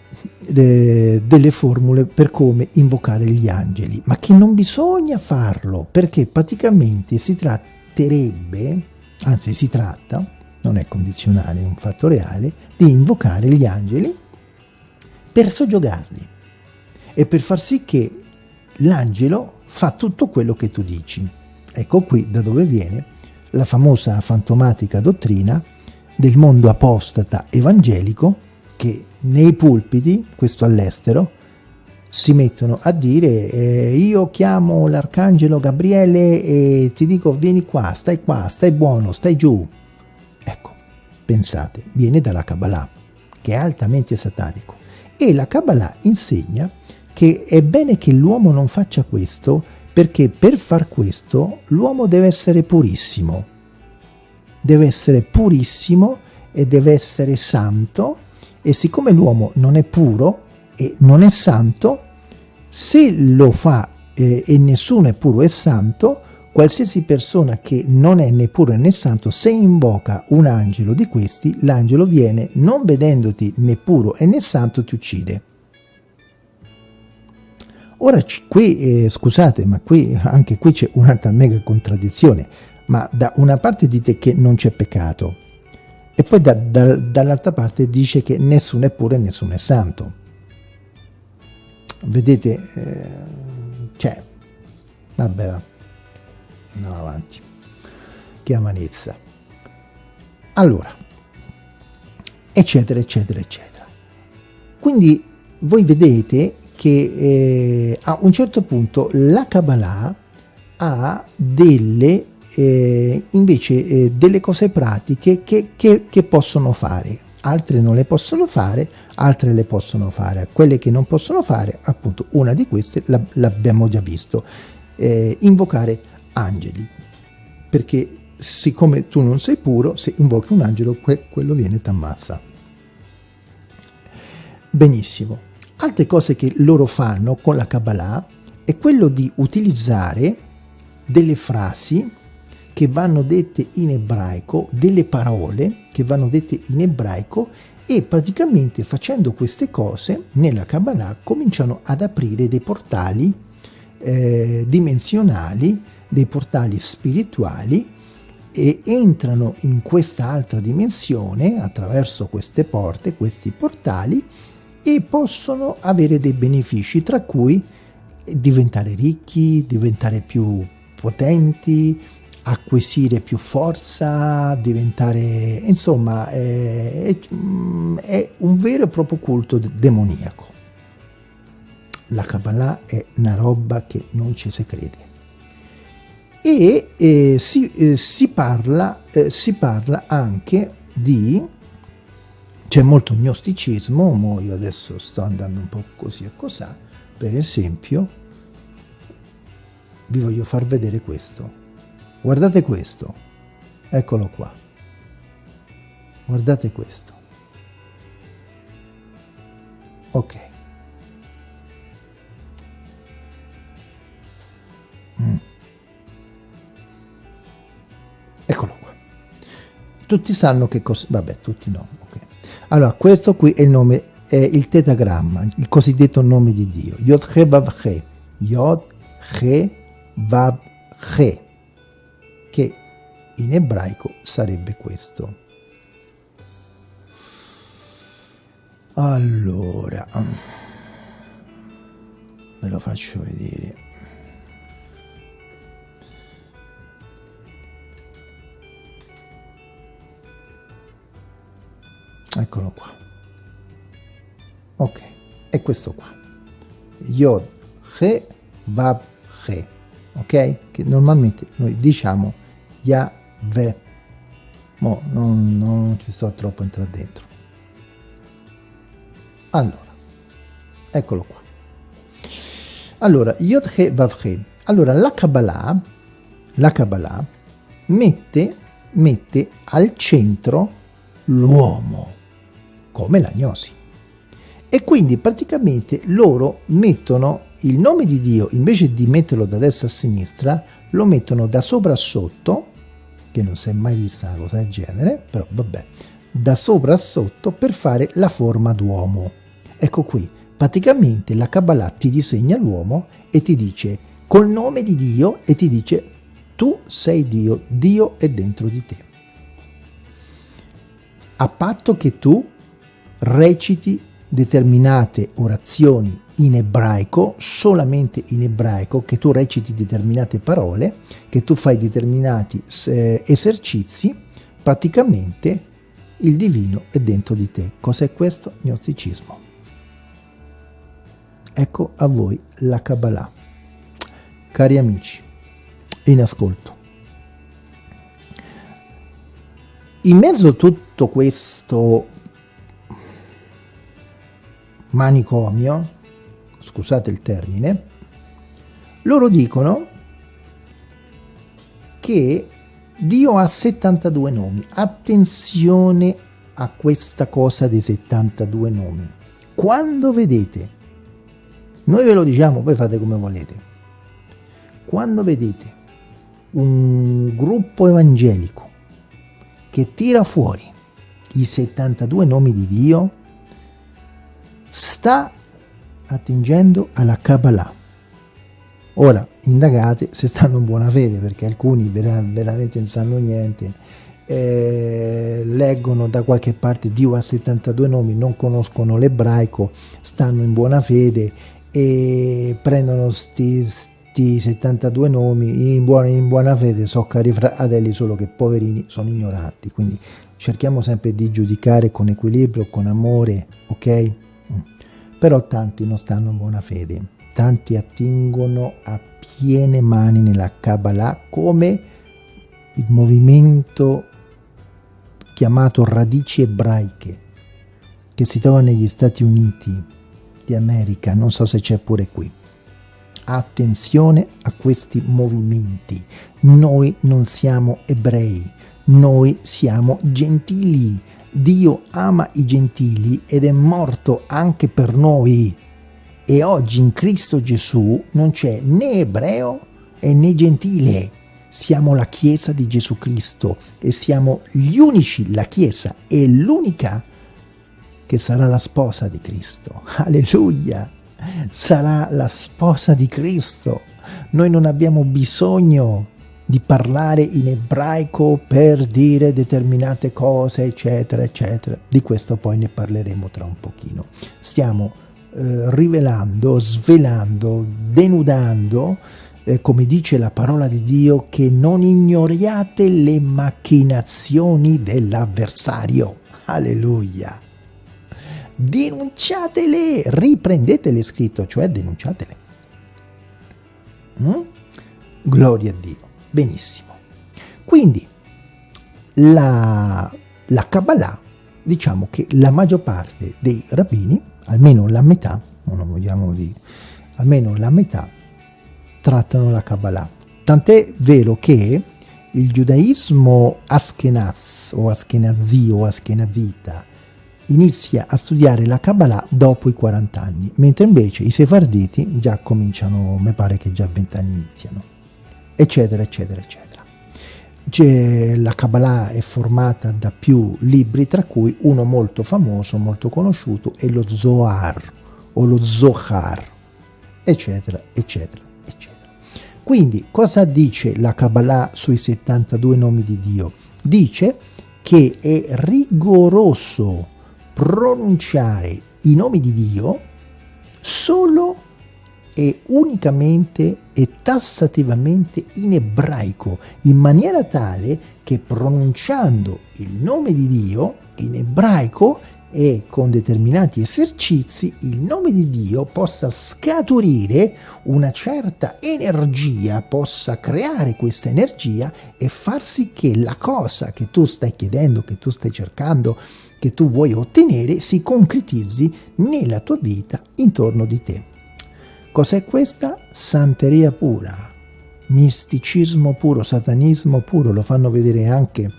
eh, delle formule per come invocare gli angeli, ma che non bisogna farlo perché praticamente si tratterebbe, anzi si tratta, non è condizionale, è un fatto reale, di invocare gli angeli per soggiogarli e per far sì che l'angelo fa tutto quello che tu dici. Ecco qui da dove viene la famosa fantomatica dottrina del mondo apostata evangelico che nei pulpiti, questo all'estero, si mettono a dire eh, io chiamo l'arcangelo Gabriele e ti dico vieni qua, stai qua, stai buono, stai giù. Ecco, pensate, viene dalla Kabbalah, che è altamente satanico. E la Kabbalah insegna che è bene che l'uomo non faccia questo perché per far questo l'uomo deve essere purissimo. Deve essere purissimo e deve essere santo e siccome l'uomo non è puro e non è santo, se lo fa eh, e nessuno è puro e santo, qualsiasi persona che non è né puro né santo, se invoca un angelo di questi, l'angelo viene, non vedendoti né puro né santo, ti uccide. Ora qui, eh, scusate, ma qui anche qui c'è un'altra mega contraddizione, ma da una parte dite che non c'è peccato e poi da, da, dall'altra parte dice che nessuno è puro e nessuno è santo. Vedete, eh, cioè, vabbè, va. andiamo avanti. Che amarezza. Allora, eccetera, eccetera, eccetera. Quindi voi vedete che eh, a un certo punto la Kabbalah ha delle eh, invece eh, delle cose pratiche che, che, che, possono fare. Altre non le possono fare altre le possono fare. Quelle che non possono fare appunto una di queste l'abbiamo già visto. Eh, invocare angeli. Perché siccome tu non sei puro se invochi un angelo que quello viene e ti ammazza benissimo. Altre cose che loro fanno con la Kabbalah è quello di utilizzare delle frasi che vanno dette in ebraico, delle parole che vanno dette in ebraico e praticamente facendo queste cose nella Kabbalah cominciano ad aprire dei portali eh, dimensionali, dei portali spirituali e entrano in questa altra dimensione attraverso queste porte, questi portali e possono avere dei benefici, tra cui diventare ricchi, diventare più potenti, acquisire più forza, diventare... insomma, è, è un vero e proprio culto demoniaco. La Kabbalah è una roba che non ci si crede. E eh, si, eh, si, parla, eh, si parla anche di c'è molto gnosticismo, mo io adesso sto andando un po' così e cosà, per esempio, vi voglio far vedere questo. Guardate questo, eccolo qua. Guardate questo. Ok. Mm. Eccolo qua. Tutti sanno che cosa... Vabbè, tutti no, ok. Allora, questo qui è il nome, è il tetagramma, il cosiddetto nome di Dio. Yod He in ebraico sarebbe questo. Allora, ve lo faccio vedere. eccolo qua ok è questo qua yod he vav he ok che normalmente noi diciamo Yahweh Mo, non, non ci sto troppo entrare dentro. Allora eccolo qua. Allora yod he vav he. Allora la Kabbalah la Kabbalah mette mette al centro l'uomo come l'agnosi. E quindi praticamente loro mettono il nome di Dio, invece di metterlo da destra a sinistra, lo mettono da sopra a sotto, che non si è mai vista una cosa del genere, però vabbè, da sopra a sotto per fare la forma d'uomo. Ecco qui, praticamente la Kabbalah ti disegna l'uomo e ti dice col nome di Dio e ti dice tu sei Dio, Dio è dentro di te. A patto che tu reciti determinate orazioni in ebraico, solamente in ebraico, che tu reciti determinate parole, che tu fai determinati eh, esercizi, praticamente il divino è dentro di te. Cos'è questo? Gnosticismo. Ecco a voi la Kabbalah. Cari amici, in ascolto. In mezzo a tutto questo manicomio, scusate il termine, loro dicono che Dio ha 72 nomi. Attenzione a questa cosa dei 72 nomi. Quando vedete, noi ve lo diciamo, poi fate come volete, quando vedete un gruppo evangelico che tira fuori i 72 nomi di Dio, sta attingendo alla Kabbalah Ora, indagate se stanno in buona fede, perché alcuni vera veramente non sanno niente, eh, leggono da qualche parte Dio ha 72 nomi, non conoscono l'ebraico, stanno in buona fede e prendono sti, sti 72 nomi in buona, in buona fede, so cari fratelli, solo che poverini sono ignoranti, quindi cerchiamo sempre di giudicare con equilibrio, con amore, ok? Però tanti non stanno in buona fede tanti attingono a piene mani nella Kabbalah come il movimento chiamato radici ebraiche che si trova negli Stati Uniti di America, non so se c'è pure qui. Attenzione a questi movimenti. Noi non siamo ebrei, noi siamo gentili. Dio ama i gentili ed è morto anche per noi e oggi in Cristo Gesù non c'è né ebreo né gentile. Siamo la Chiesa di Gesù Cristo e siamo gli unici, la Chiesa è l'unica che sarà la sposa di Cristo. Alleluia! Sarà la sposa di Cristo. Noi non abbiamo bisogno di parlare in ebraico per dire determinate cose, eccetera, eccetera. Di questo poi ne parleremo tra un pochino. Stiamo eh, rivelando, svelando, denudando, eh, come dice la parola di Dio, che non ignoriate le macchinazioni dell'avversario. Alleluia! Denunciatele, riprendetele scritto, cioè denunciatele. Mm? Gloria a Dio. Benissimo. Quindi la, la Kabbalah, diciamo che la maggior parte dei rabbini almeno la metà, non vogliamo dire, almeno la metà trattano la Kabbalah. Tant'è vero che il giudaismo Ashkenaz o Ashkenazi o Ashkenazita inizia a studiare la Kabbalah dopo i 40 anni, mentre invece i sefarditi già cominciano, mi pare che già a 20 anni iniziano, eccetera, eccetera, eccetera la Kabbalah è formata da più libri, tra cui uno molto famoso, molto conosciuto, è lo Zohar o lo Zohar, eccetera, eccetera, eccetera. Quindi, cosa dice la Kabbalah sui 72 nomi di Dio? Dice che è rigoroso pronunciare i nomi di Dio solo e unicamente e tassativamente in ebraico, in maniera tale che pronunciando il nome di Dio in ebraico e con determinati esercizi il nome di Dio possa scaturire una certa energia, possa creare questa energia e far sì che la cosa che tu stai chiedendo, che tu stai cercando, che tu vuoi ottenere si concretizzi nella tua vita intorno di te. Cos'è questa? Santeria pura, misticismo puro, satanismo puro, lo fanno vedere anche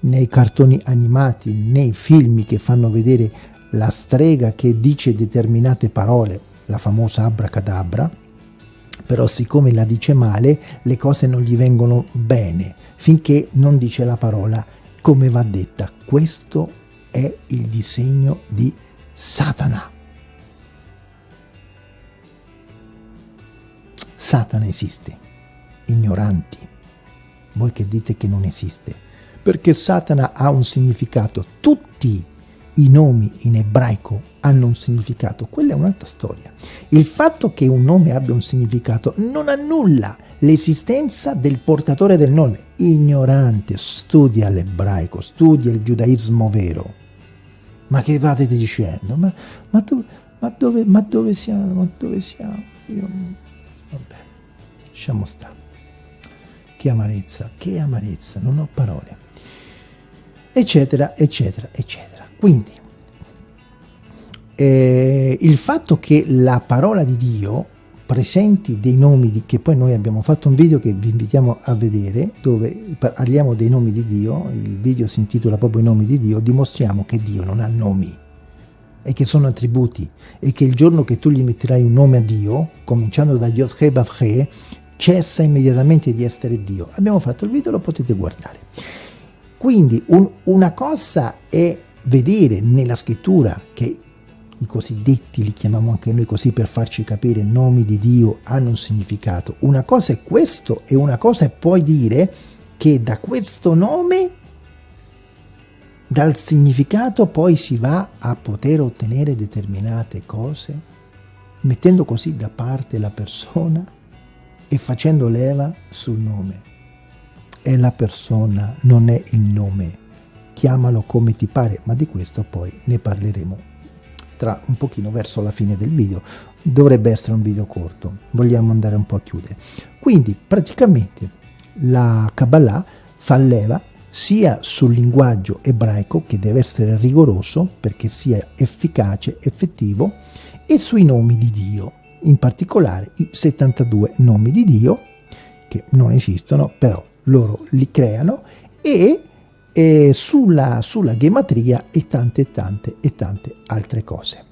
nei cartoni animati, nei film che fanno vedere la strega che dice determinate parole, la famosa abracadabra, però siccome la dice male le cose non gli vengono bene finché non dice la parola come va detta. Questo è il disegno di Satana. Satana esiste, ignoranti, voi che dite che non esiste, perché Satana ha un significato. Tutti i nomi in ebraico hanno un significato, quella è un'altra storia. Il fatto che un nome abbia un significato non annulla l'esistenza del portatore del nome. Ignorante, studia l'ebraico, studia il giudaismo vero. Ma che vate dicendo? Ma, ma, dove, ma, dove, siamo? Ma dove siamo? Io, vabbè, lasciamo stare. Che amarezza, che amarezza, non ho parole. Eccetera, eccetera, eccetera. Quindi, eh, il fatto che la parola di Dio presenti dei nomi di, che poi noi abbiamo fatto un video che vi invitiamo a vedere dove parliamo dei nomi di Dio il video si intitola proprio i nomi di Dio dimostriamo che Dio non ha nomi e che sono attributi e che il giorno che tu gli metterai un nome a Dio cominciando da Yod He Bavche cessa immediatamente di essere Dio abbiamo fatto il video lo potete guardare quindi un, una cosa è vedere nella scrittura che i cosiddetti, li chiamiamo anche noi così per farci capire, nomi di Dio hanno un significato. Una cosa è questo e una cosa è poi dire che da questo nome, dal significato poi si va a poter ottenere determinate cose, mettendo così da parte la persona e facendo leva sul nome. È la persona, non è il nome. Chiamalo come ti pare, ma di questo poi ne parleremo tra un pochino verso la fine del video dovrebbe essere un video corto vogliamo andare un po' a chiudere quindi praticamente la Kabbalah fa leva sia sul linguaggio ebraico che deve essere rigoroso perché sia efficace, effettivo e sui nomi di Dio in particolare i 72 nomi di Dio che non esistono però loro li creano e e sulla, sulla gematria e tante tante e tante altre cose.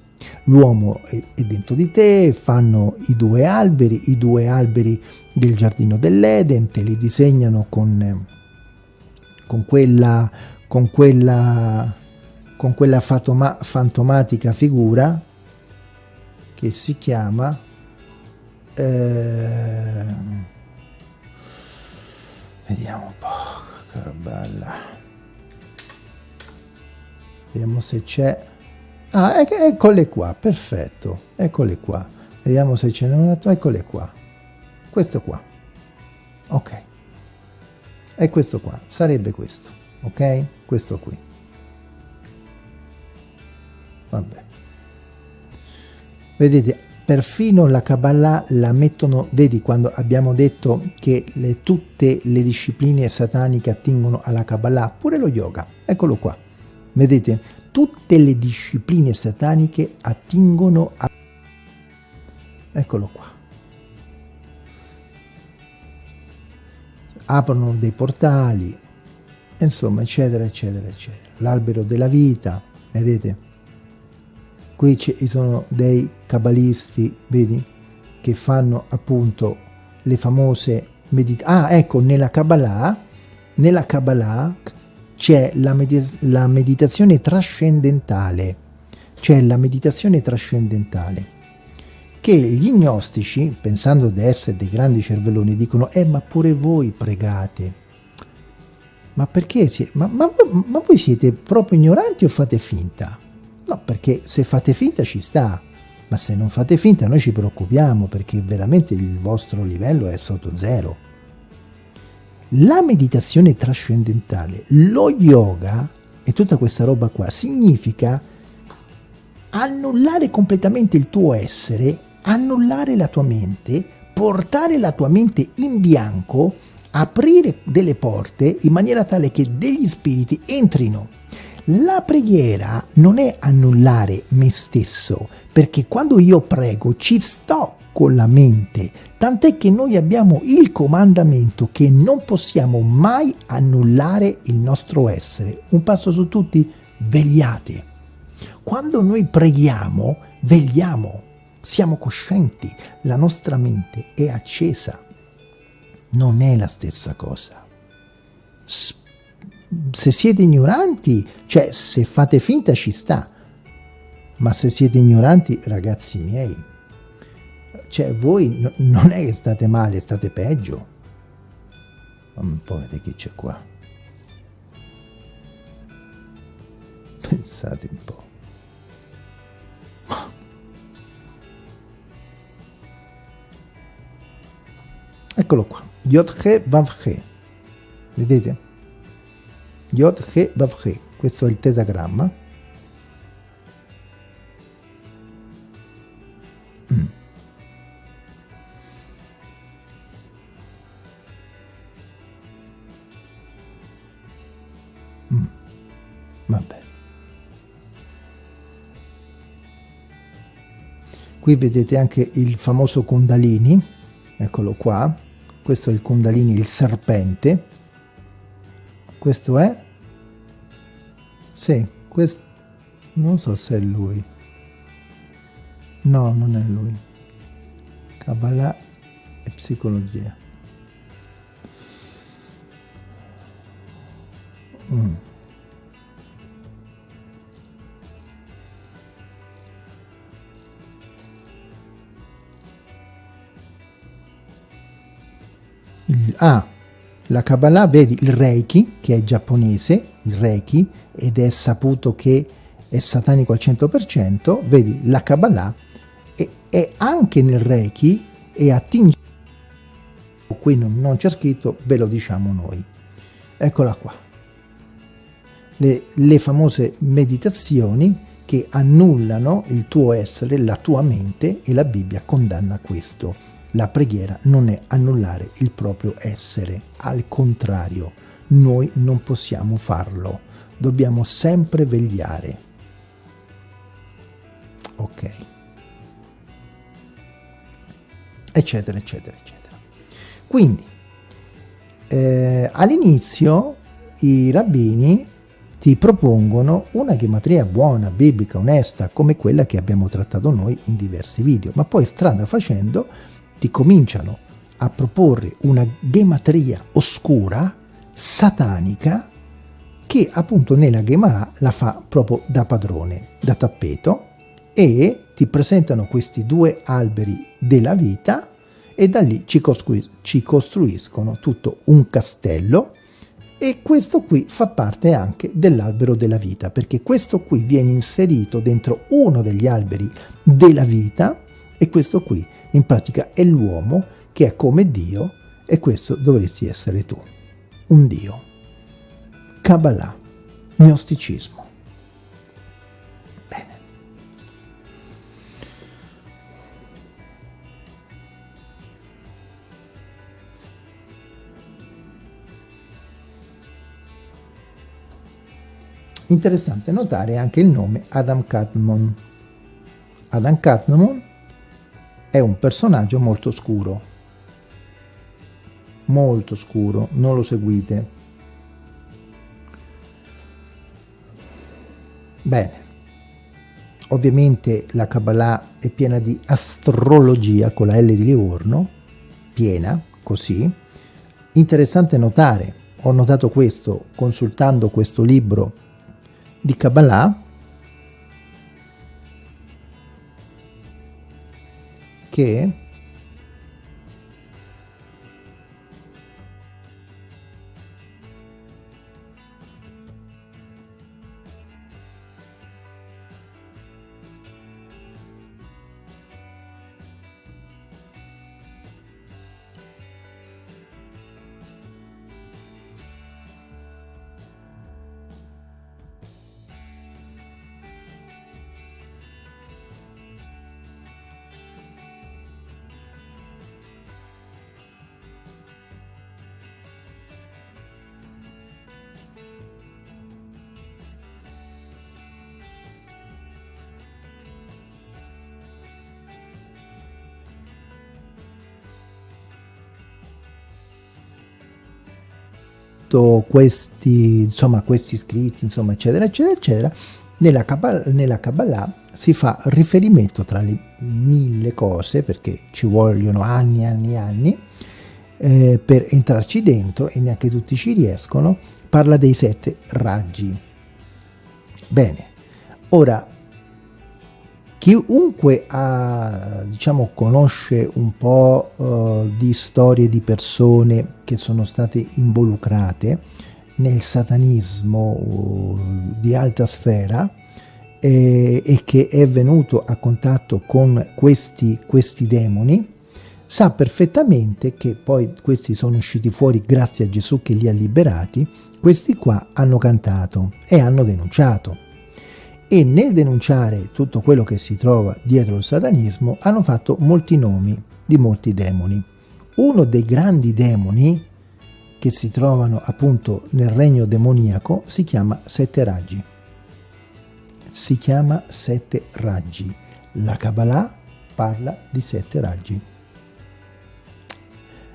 L'uomo è, è, dentro di te, fanno i due alberi, i due alberi del giardino dell'Eden, te li disegnano con, con quella, con quella, con quella fatoma, fantomatica figura che si chiama eh, vediamo un po' che bella. Vediamo se c'è. Ah ec eccole qua perfetto eccole qua. Vediamo se ce n'è un altro eccole qua. Questo qua. Ok e questo qua sarebbe questo ok questo qui vabbè vedete perfino la Kabbalah la mettono, vedi quando abbiamo detto che le, tutte le discipline sataniche attingono alla Kabbalah, pure lo yoga, eccolo qua. Vedete, tutte le discipline sataniche attingono a... Eccolo qua. Aprono dei portali, insomma, eccetera, eccetera, eccetera. L'albero della vita, vedete? Qui ci sono dei cabalisti, vedi, che fanno appunto le famose meditazioni. Ah, ecco, nella Kabbalah, nella Kabbalah c'è la, med la meditazione trascendentale, c'è la meditazione trascendentale che gli gnostici, pensando di essere dei grandi cervelloni, dicono eh ma pure voi pregate. Ma perché? Si ma, ma, ma voi siete proprio ignoranti o fate finta? No, perché se fate finta ci sta, ma se non fate finta noi ci preoccupiamo perché veramente il vostro livello è sotto zero. La meditazione trascendentale, lo yoga e tutta questa roba qua significa annullare completamente il tuo essere, annullare la tua mente, portare la tua mente in bianco, aprire delle porte in maniera tale che degli spiriti entrino. La preghiera non è annullare me stesso, perché quando io prego ci sto con la mente, tant'è che noi abbiamo il comandamento che non possiamo mai annullare il nostro essere. Un passo su tutti, vegliate. Quando noi preghiamo, vegliamo, siamo coscienti, la nostra mente è accesa. Non è la stessa cosa. Se siete ignoranti, cioè se fate finta ci sta, ma se siete ignoranti, ragazzi miei, cioè voi no, non è che state male, state peggio. Un po' vedete chi c'è qua. Pensate un po'. Eccolo qua. Yod-He Vav-He. Vedete? Yod-He Vav-He. Questo è il tetagramma. Mm. Mm. Qui vedete anche il famoso Kundalini, eccolo qua, questo è il Kundalini, il serpente, questo è, sì, questo, non so se è lui, no, non è lui, Kabbalah e psicologia. Mm. Ah, la Kabbalah, vedi il Reiki, che è giapponese, il Reiki, ed è saputo che è satanico al 100%, vedi la Kabbalah è, è anche nel Reiki e attinge, qui non, non c'è scritto, ve lo diciamo noi. Eccola qua. Le, le famose meditazioni che annullano il tuo essere, la tua mente e la Bibbia condanna questo la preghiera non è annullare il proprio essere, al contrario, noi non possiamo farlo, dobbiamo sempre vegliare. Ok. Eccetera, eccetera, eccetera. Quindi, eh, all'inizio i rabbini ti propongono una gematria buona, biblica, onesta, come quella che abbiamo trattato noi in diversi video, ma poi strada facendo ti cominciano a proporre una gematria oscura, satanica, che appunto nella Gemara la fa proprio da padrone, da tappeto, e ti presentano questi due alberi della vita e da lì ci, costruis ci costruiscono tutto un castello e questo qui fa parte anche dell'albero della vita perché questo qui viene inserito dentro uno degli alberi della vita e questo qui in pratica è l'uomo che è come Dio e questo dovresti essere tu, un Dio. Kabbalah, gnosticismo. Bene. Interessante notare anche il nome Adam Kadmon. Adam Kadmon è un personaggio molto scuro. Molto scuro non lo seguite. Bene. Ovviamente la Kabbalah è piena di astrologia con la L di Livorno piena così. Interessante notare ho notato questo consultando questo libro di Kabbalah che tutto questi, insomma, questi scritti, insomma, eccetera, eccetera, eccetera, nella Kabbalah, nella Kabbalah si fa riferimento tra le mille cose, perché ci vogliono anni e anni e anni, eh, per entrarci dentro e neanche tutti ci riescono, parla dei sette raggi. Bene, ora Chiunque ha, diciamo, conosce un po' uh, di storie di persone che sono state involucrate nel satanismo di alta sfera eh, e che è venuto a contatto con questi, questi demoni, sa perfettamente che poi questi sono usciti fuori grazie a Gesù che li ha liberati, questi qua hanno cantato e hanno denunciato. E nel denunciare tutto quello che si trova dietro il satanismo hanno fatto molti nomi di molti demoni. Uno dei grandi demoni che si trovano appunto nel regno demoniaco si chiama Sette Raggi. Si chiama Sette Raggi. La Kabbalah parla di Sette Raggi.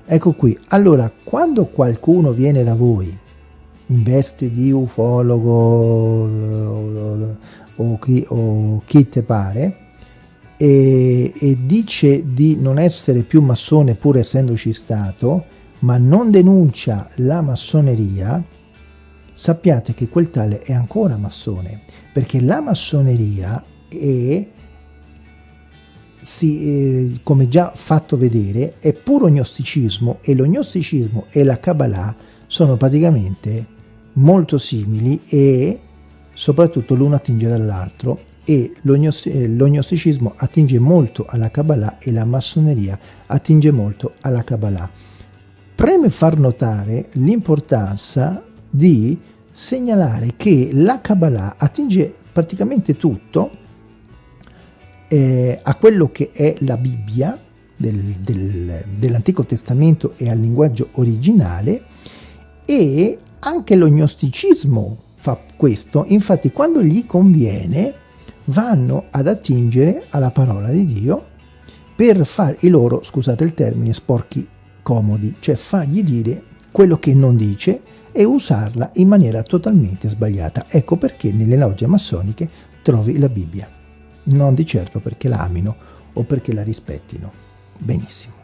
Ecco qui, allora quando qualcuno viene da voi in veste di ufologo o, chi, o chi te pare e, e dice di non essere più massone pur essendoci stato, ma non denuncia la massoneria, sappiate che quel tale è ancora massone, perché la massoneria è, si, eh, come già fatto vedere, è puro gnosticismo e lo gnosticismo e la Kabbalah sono praticamente molto simili e soprattutto l'uno attinge dall'altro e lo gnosticismo attinge molto alla Kabbalah e la massoneria attinge molto alla Kabbalah. Preme far notare l'importanza di segnalare che la Kabbalah attinge praticamente tutto eh, a quello che è la Bibbia del, del, dell'Antico Testamento e al linguaggio originale e anche lo gnosticismo fa questo, infatti quando gli conviene vanno ad attingere alla parola di Dio per fare i loro, scusate il termine, sporchi comodi, cioè fargli dire quello che non dice e usarla in maniera totalmente sbagliata. Ecco perché nelle logge massoniche trovi la Bibbia, non di certo perché la amino o perché la rispettino. Benissimo.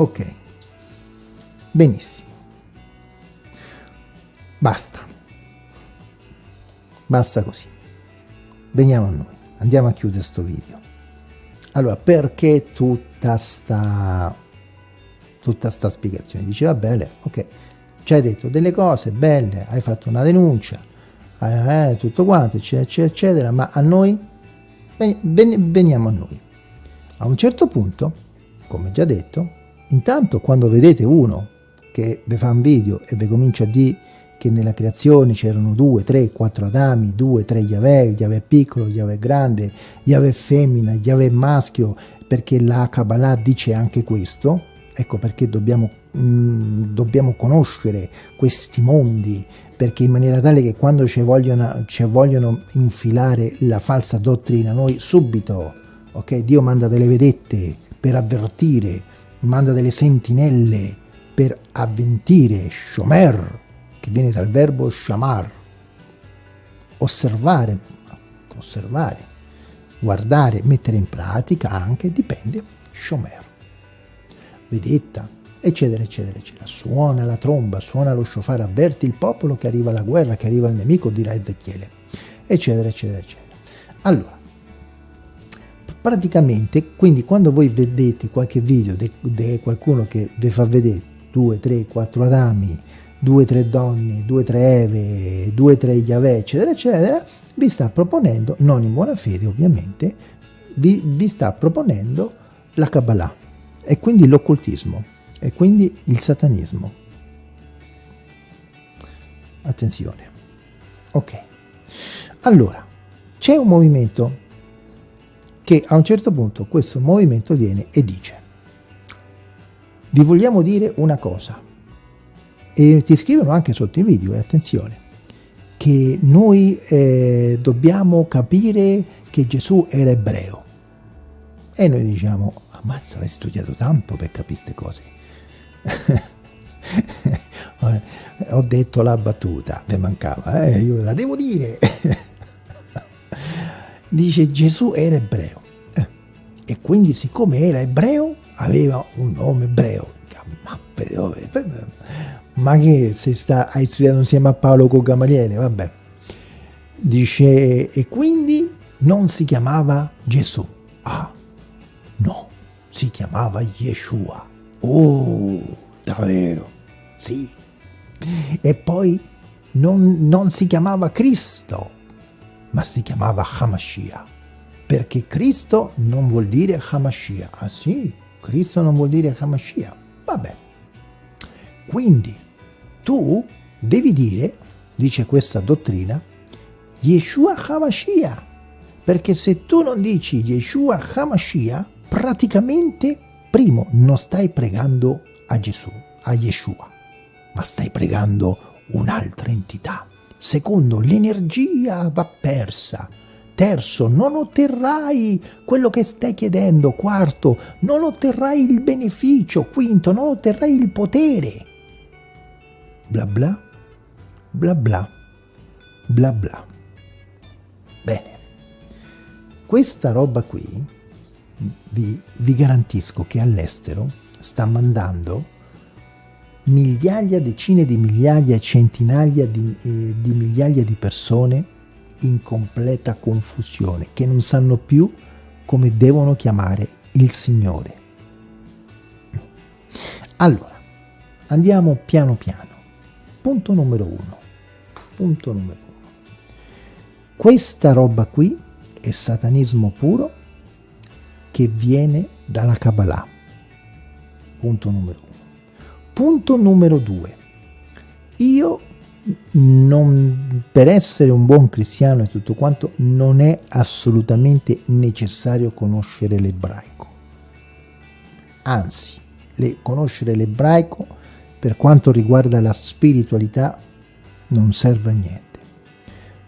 Ok, benissimo. Basta. Basta così veniamo a noi, andiamo a chiudere questo video. Allora, perché tutta sta, tutta sta spiegazione? Dice, va bene, ok, ci hai detto delle cose belle, hai fatto una denuncia, eh, tutto quanto, eccetera, eccetera, eccetera, ma a noi, veniamo a noi. A un certo punto, come già detto, intanto quando vedete uno che vi fa un video e vi comincia a dire che nella creazione c'erano due, tre, quattro Adami, due, tre Yahweh, Yahweh piccolo, Yahweh grande, Yahweh femmina, Yahweh maschio, perché la Kabbalah dice anche questo, ecco perché dobbiamo, mh, dobbiamo conoscere questi mondi, perché in maniera tale che quando ci vogliono, ci vogliono infilare la falsa dottrina, noi subito, ok, Dio manda delle vedette per avvertire, manda delle sentinelle per avventire, Shomer, che viene dal verbo shamar, osservare, osservare, guardare, mettere in pratica anche, dipende, shomer, vedetta, eccetera, eccetera, eccetera. Suona la tromba, suona lo shofar, avverti il popolo che arriva la guerra, che arriva il nemico, dirà Ezechiele, eccetera, eccetera, eccetera. Allora, praticamente, quindi quando voi vedete qualche video di qualcuno che vi fa vedere due, tre, quattro adami, due tre donne, due tre Eve, due tre Yahweh, eccetera, eccetera, vi sta proponendo, non in buona fede ovviamente, vi, vi sta proponendo la Kabbalah e quindi l'occultismo e quindi il satanismo. Attenzione. Ok. Allora, c'è un movimento che a un certo punto questo movimento viene e dice vi vogliamo dire una cosa e ti scrivono anche sotto i video, e attenzione, che noi eh, dobbiamo capire che Gesù era ebreo. E noi diciamo, ammazza, hai studiato tanto per capire queste cose. Ho detto la battuta, mi mancava, eh? io la devo dire. Dice Gesù era ebreo. Eh. E quindi siccome era ebreo, aveva un nome ebreo. Ma che se sta, hai studiato insieme a Paolo con Gamaliele, vabbè. Dice, e quindi non si chiamava Gesù. Ah, no, si chiamava Yeshua. Oh, davvero? Sì. E poi non, non si chiamava Cristo, ma si chiamava Hamashiach. Perché Cristo non vuol dire Hamashiach. Ah sì, Cristo non vuol dire Hamashiach. Vabbè. Quindi tu devi dire, dice questa dottrina, Yeshua Hamashiach. Perché se tu non dici Yeshua Hamashiach, praticamente, primo, non stai pregando a Gesù, a Yeshua, ma stai pregando un'altra entità. Secondo, l'energia va persa. Terzo, non otterrai quello che stai chiedendo. Quarto, non otterrai il beneficio. Quinto, non otterrai il potere. Bla bla, bla bla, bla bla. Bene, questa roba qui vi, vi garantisco che all'estero sta mandando migliaia, decine di migliaia, centinaia di, eh, di migliaia di persone in completa confusione, che non sanno più come devono chiamare il Signore. Allora, andiamo piano piano. Punto numero uno. Punto numero uno. Questa roba qui è satanismo puro che viene dalla Kabbalah. Punto numero uno. Punto numero due. Io, non, per essere un buon cristiano e tutto quanto, non è assolutamente necessario conoscere l'ebraico. Anzi, le, conoscere l'ebraico per quanto riguarda la spiritualità non serve a niente.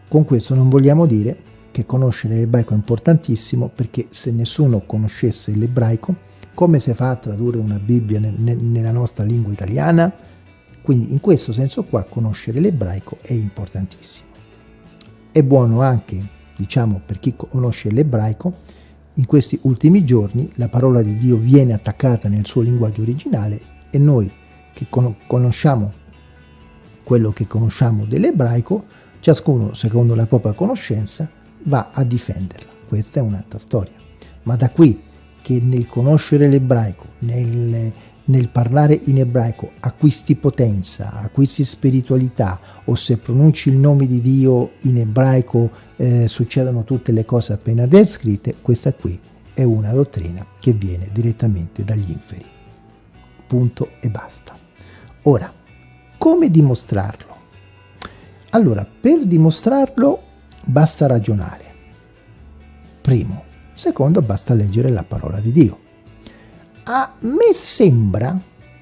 Con questo non vogliamo dire che conoscere l'ebraico è importantissimo perché se nessuno conoscesse l'ebraico come si fa a tradurre una Bibbia ne, ne, nella nostra lingua italiana? Quindi in questo senso qua conoscere l'ebraico è importantissimo. È buono anche, diciamo, per chi conosce l'ebraico, in questi ultimi giorni la parola di Dio viene attaccata nel suo linguaggio originale e noi che conosciamo quello che conosciamo dell'ebraico, ciascuno secondo la propria conoscenza va a difenderla. Questa è un'altra storia. Ma da qui che nel conoscere l'ebraico, nel, nel, parlare in ebraico, acquisti potenza, acquisti spiritualità, o se pronunci il nome di Dio in ebraico eh, succedono tutte le cose appena descritte, questa qui è una dottrina che viene direttamente dagli inferi. Punto e basta. Ora, come dimostrarlo? Allora, per dimostrarlo basta ragionare. Primo, Secondo, basta leggere la parola di Dio. A me sembra,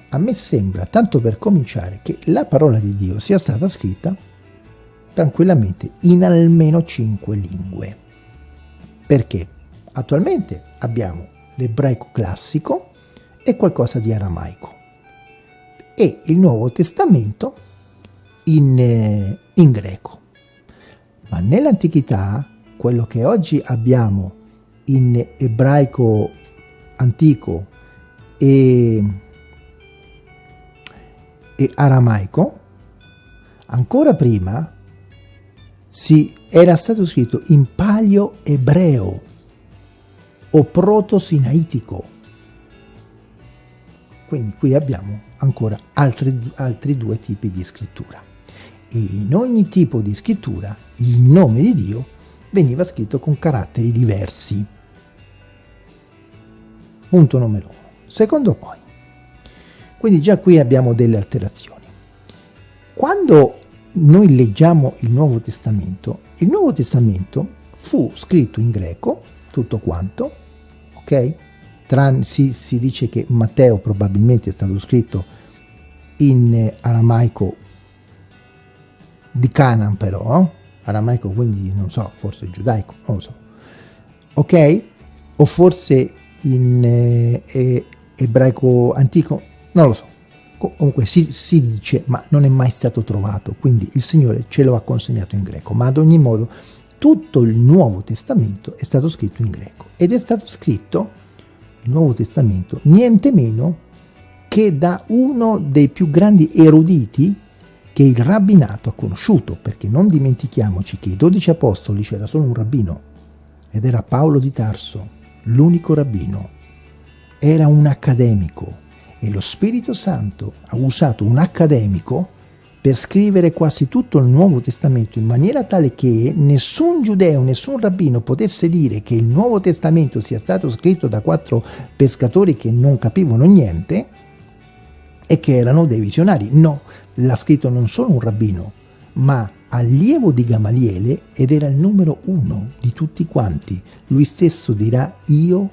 a me sembra, tanto per cominciare, che la parola di Dio sia stata scritta tranquillamente in almeno cinque lingue. Perché? Attualmente abbiamo l'ebraico classico e qualcosa di aramaico e il Nuovo Testamento in, eh, in greco. Ma nell'antichità quello che oggi abbiamo in ebraico antico e, e aramaico, ancora prima si era stato scritto in palio ebreo o proto-sinaitico. Quindi qui abbiamo ancora altri, altri due tipi di scrittura. E in ogni tipo di scrittura il nome di Dio veniva scritto con caratteri diversi. Punto numero uno. Secondo poi, quindi già qui abbiamo delle alterazioni. Quando noi leggiamo il Nuovo Testamento, il Nuovo Testamento fu scritto in greco, tutto quanto, ok? Tran, si, si dice che Matteo probabilmente è stato scritto in aramaico di Canaan però, aramaico quindi non so, forse giudaico, non lo so, ok? O forse in eh, ebraico antico, non lo so. Comunque si, si, dice, ma non è mai stato trovato, quindi il Signore ce lo ha consegnato in greco. Ma ad ogni modo tutto il Nuovo Testamento è stato scritto in greco ed è stato scritto, il Nuovo Testamento, niente meno che da uno dei più grandi eruditi che il rabbinato ha conosciuto, perché non dimentichiamoci che i dodici apostoli c'era solo un rabbino, ed era Paolo di Tarso, l'unico rabbino. era un accademico e lo Spirito Santo ha usato un accademico per scrivere quasi tutto il Nuovo Testamento in maniera tale che nessun giudeo, nessun rabbino potesse dire che il Nuovo Testamento sia stato scritto da quattro pescatori che non capivano niente e che erano dei visionari. No, l'ha scritto non solo un rabbino, ma allievo di Gamaliele ed era il numero uno di tutti quanti. Lui stesso dirà io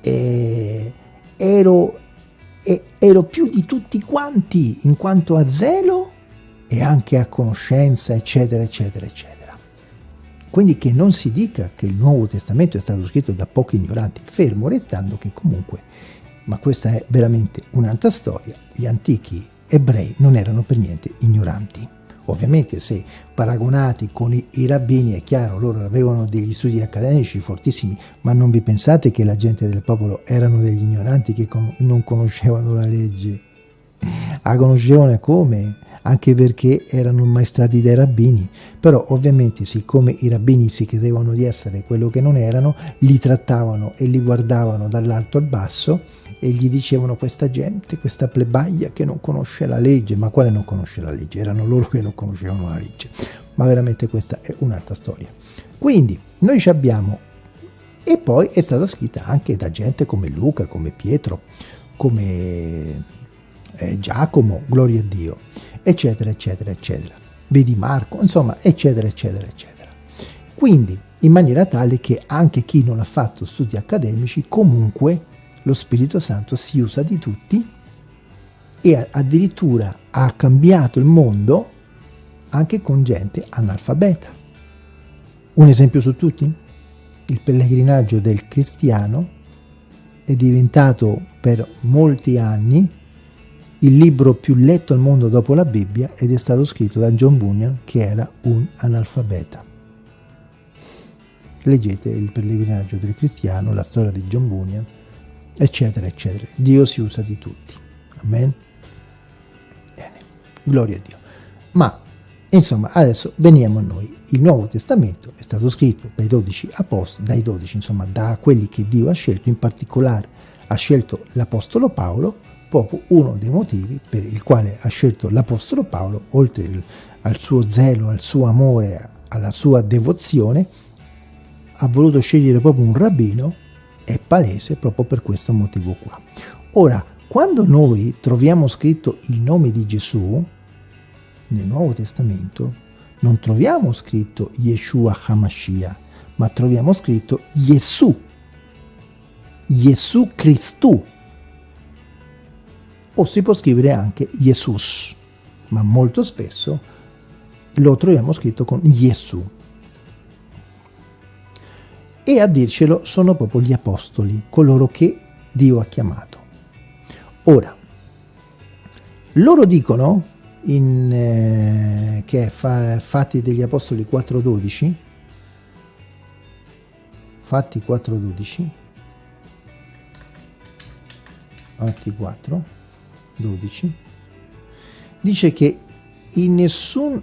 eh, ero e ero più di tutti quanti in quanto a zelo e anche a conoscenza, eccetera, eccetera, eccetera. Quindi che non si dica che il Nuovo Testamento è stato scritto da pochi ignoranti, fermo restando che comunque, ma questa è veramente un'altra storia, gli antichi ebrei non erano per niente ignoranti. Ovviamente se paragonati con i, i, rabbini è chiaro, loro avevano degli studi accademici fortissimi, ma non vi pensate che la gente del popolo erano degli ignoranti che con, non conoscevano la legge. La conoscevano come? Anche perché erano maestrati dai rabbini, però ovviamente siccome i rabbini si credevano di essere quello che non erano, li trattavano e li guardavano dall'alto al basso e gli dicevano questa gente, questa plebaia che non conosce la legge, ma quale non conosce la legge? Erano loro che non conoscevano la legge, ma veramente questa è un'altra storia. Quindi noi ci abbiamo, e poi è stata scritta anche da gente come Luca, come Pietro, come eh, Giacomo, gloria a Dio, eccetera, eccetera, eccetera. Vedi Marco, insomma, eccetera, eccetera, eccetera. Quindi, in maniera tale che anche chi non ha fatto studi accademici comunque lo Spirito Santo si usa di tutti e addirittura ha cambiato il mondo anche con gente analfabeta. Un esempio su tutti? Il pellegrinaggio del cristiano è diventato per molti anni il libro più letto al mondo dopo la Bibbia ed è stato scritto da John Bunyan che era un analfabeta. Leggete il pellegrinaggio del cristiano, la storia di John Bunyan, eccetera, eccetera. Dio si usa di tutti. Amen. Bene, gloria a Dio. Ma, insomma, adesso veniamo a noi. Il Nuovo Testamento è stato scritto dai 12 apostoli, dai 12, insomma, da quelli che Dio ha scelto, in particolare ha scelto l'Apostolo Paolo, proprio uno dei motivi per il quale ha scelto l'Apostolo Paolo, oltre al suo zelo, al suo amore, alla sua devozione, ha voluto scegliere proprio un rabbino è palese proprio per questo motivo qua. Ora, quando noi troviamo scritto il nome di Gesù nel Nuovo Testamento, non troviamo scritto Yeshua HaMashiach, ma troviamo scritto Gesù, Gesù Cristo, o si può scrivere anche Jesus, ma molto spesso lo troviamo scritto con Gesù e a dircelo sono proprio gli apostoli, coloro che Dio ha chiamato. Ora, loro dicono, in, eh, che è fa, Fatti degli Apostoli 4.12, Fatti 4.12, Fatti 4, 12, dice che in nessun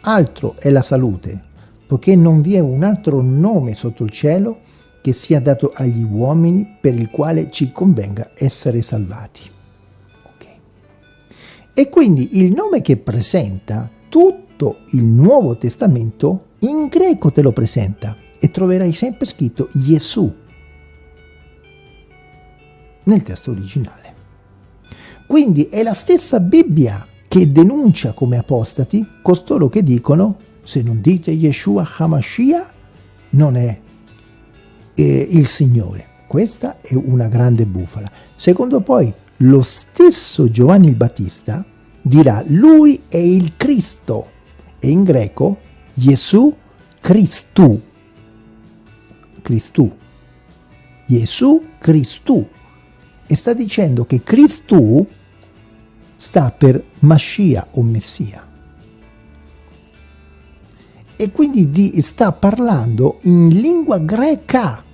altro è la salute, poiché non vi è un altro nome sotto il cielo che sia dato agli uomini per il quale ci convenga essere salvati. Okay. E quindi il nome che presenta tutto il Nuovo Testamento in greco te lo presenta e troverai sempre scritto Gesù nel testo originale. Quindi è la stessa Bibbia che denuncia come apostati costoro che dicono se non dite Yeshua HaMashiach, non è eh, il Signore. Questa è una grande bufala. Secondo poi, lo stesso Giovanni il Battista dirà lui è il Cristo e in greco Gesù Cristu. Cristu. Gesù Cristu. E sta dicendo che Cristu sta per Mascia o Messia e quindi di, sta parlando in lingua greca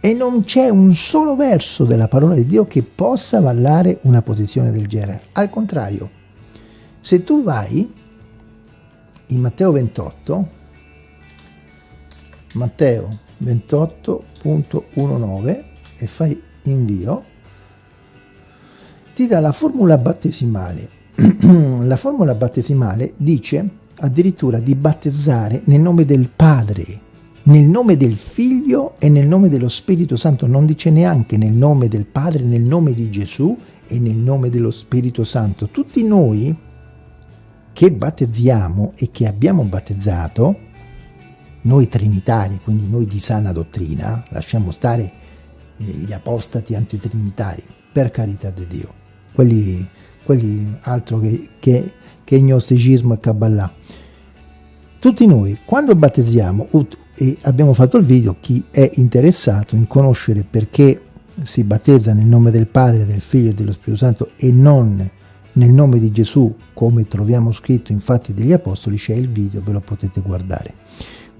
e non c'è un solo verso della parola di Dio che possa avallare una posizione del genere. Al contrario, se tu vai in Matteo 28, Matteo 28.19 e fai invio, ti dà la formula battesimale. la formula battesimale dice addirittura di battezzare nel nome del Padre, nel nome del Figlio e nel nome dello Spirito Santo, non dice neanche nel nome del Padre, nel nome di Gesù e nel nome dello Spirito Santo. Tutti noi che battezziamo e che abbiamo battezzato, noi trinitari, quindi noi di sana dottrina, lasciamo stare eh, gli apostati antitrinitari, per carità di Dio, quelli, quelli altro che, che, che gnosticismo e Kabbalah. Tutti noi, quando battezziamo, e abbiamo fatto il video, chi è interessato in conoscere perché si battezza nel nome del Padre, del Figlio e dello Spirito Santo e non nel nome di Gesù, come troviamo scritto in Fatti degli Apostoli, c'è il video, ve lo potete guardare.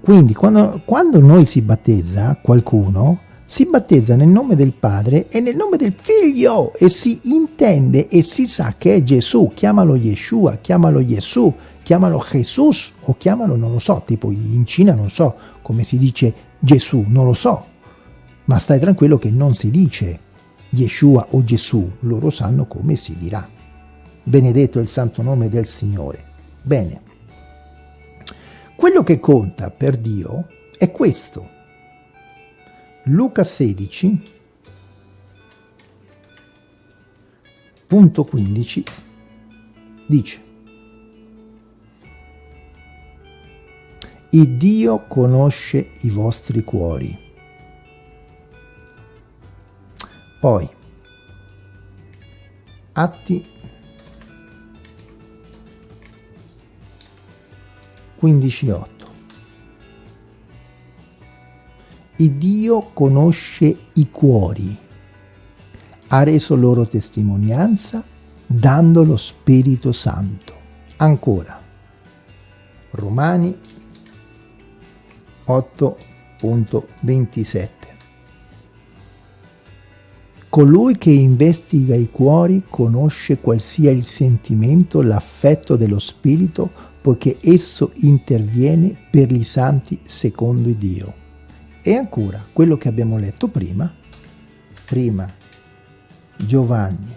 Quindi quando, quando noi si battezza qualcuno, si battezza nel nome del Padre e nel nome del Figlio e si intende e si sa che è Gesù, chiamalo Yeshua, chiamalo Gesù, chiamalo Jesus o chiamalo non lo so, tipo in Cina non so come si dice Gesù, non lo so, ma stai tranquillo che non si dice Yeshua o Gesù, loro sanno come si dirà. Benedetto il santo nome del Signore. Bene, quello che conta per Dio è questo. Luca 16, punto 15, dice Il Dio conosce i vostri cuori. Poi, Atti 15.8 Il Dio conosce i cuori, ha reso loro testimonianza dando lo Spirito Santo. Ancora, Romani 8.27 Colui che investiga i cuori conosce qual sia il sentimento, l'affetto dello Spirito, poiché esso interviene per i santi secondo Dio. E ancora, quello che abbiamo letto prima, prima Giovanni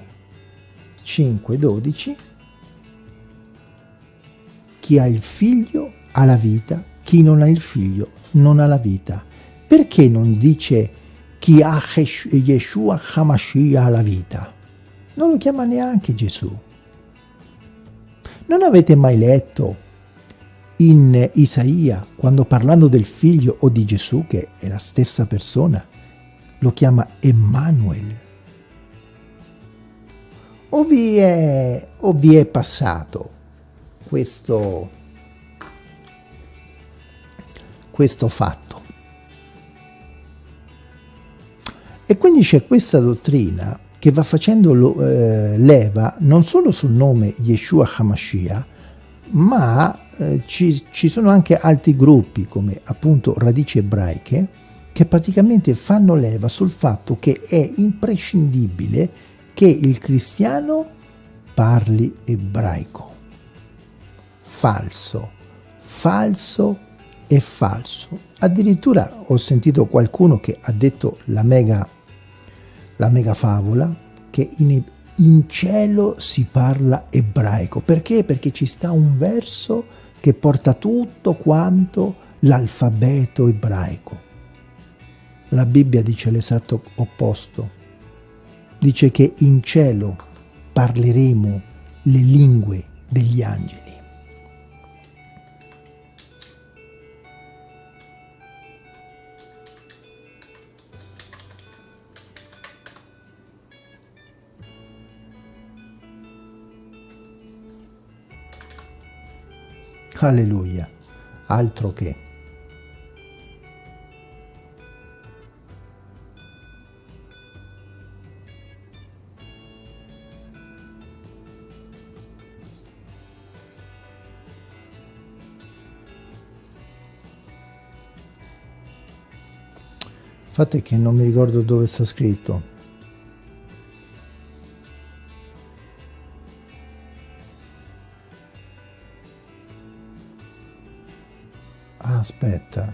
5,12, chi ha il figlio ha la vita, chi non ha il figlio non ha la vita. Perché non dice chi ha Yeshua Hamashiach ha la vita? Non lo chiama neanche Gesù. Non avete mai letto in Isaia, quando parlando del figlio o di Gesù, che è la stessa persona, lo chiama Emmanuel? O vi è, o vi è passato questo, questo fatto? E quindi c'è questa dottrina che va facendo lo, eh, leva non solo sul nome Yeshua HaMashiach, ma eh, ci, ci sono anche altri gruppi come appunto radici ebraiche che praticamente fanno leva sul fatto che è imprescindibile che il cristiano parli ebraico. Falso, falso e falso. Addirittura ho sentito qualcuno che ha detto la mega la mega favola che in, in cielo si parla ebraico. Perché? Perché ci sta un verso che porta tutto quanto l'alfabeto ebraico. La Bibbia dice l'esatto opposto. Dice che in cielo parleremo le lingue degli angeli. Alleluia, altro che. Fate che non mi ricordo dove sta scritto. Aspetta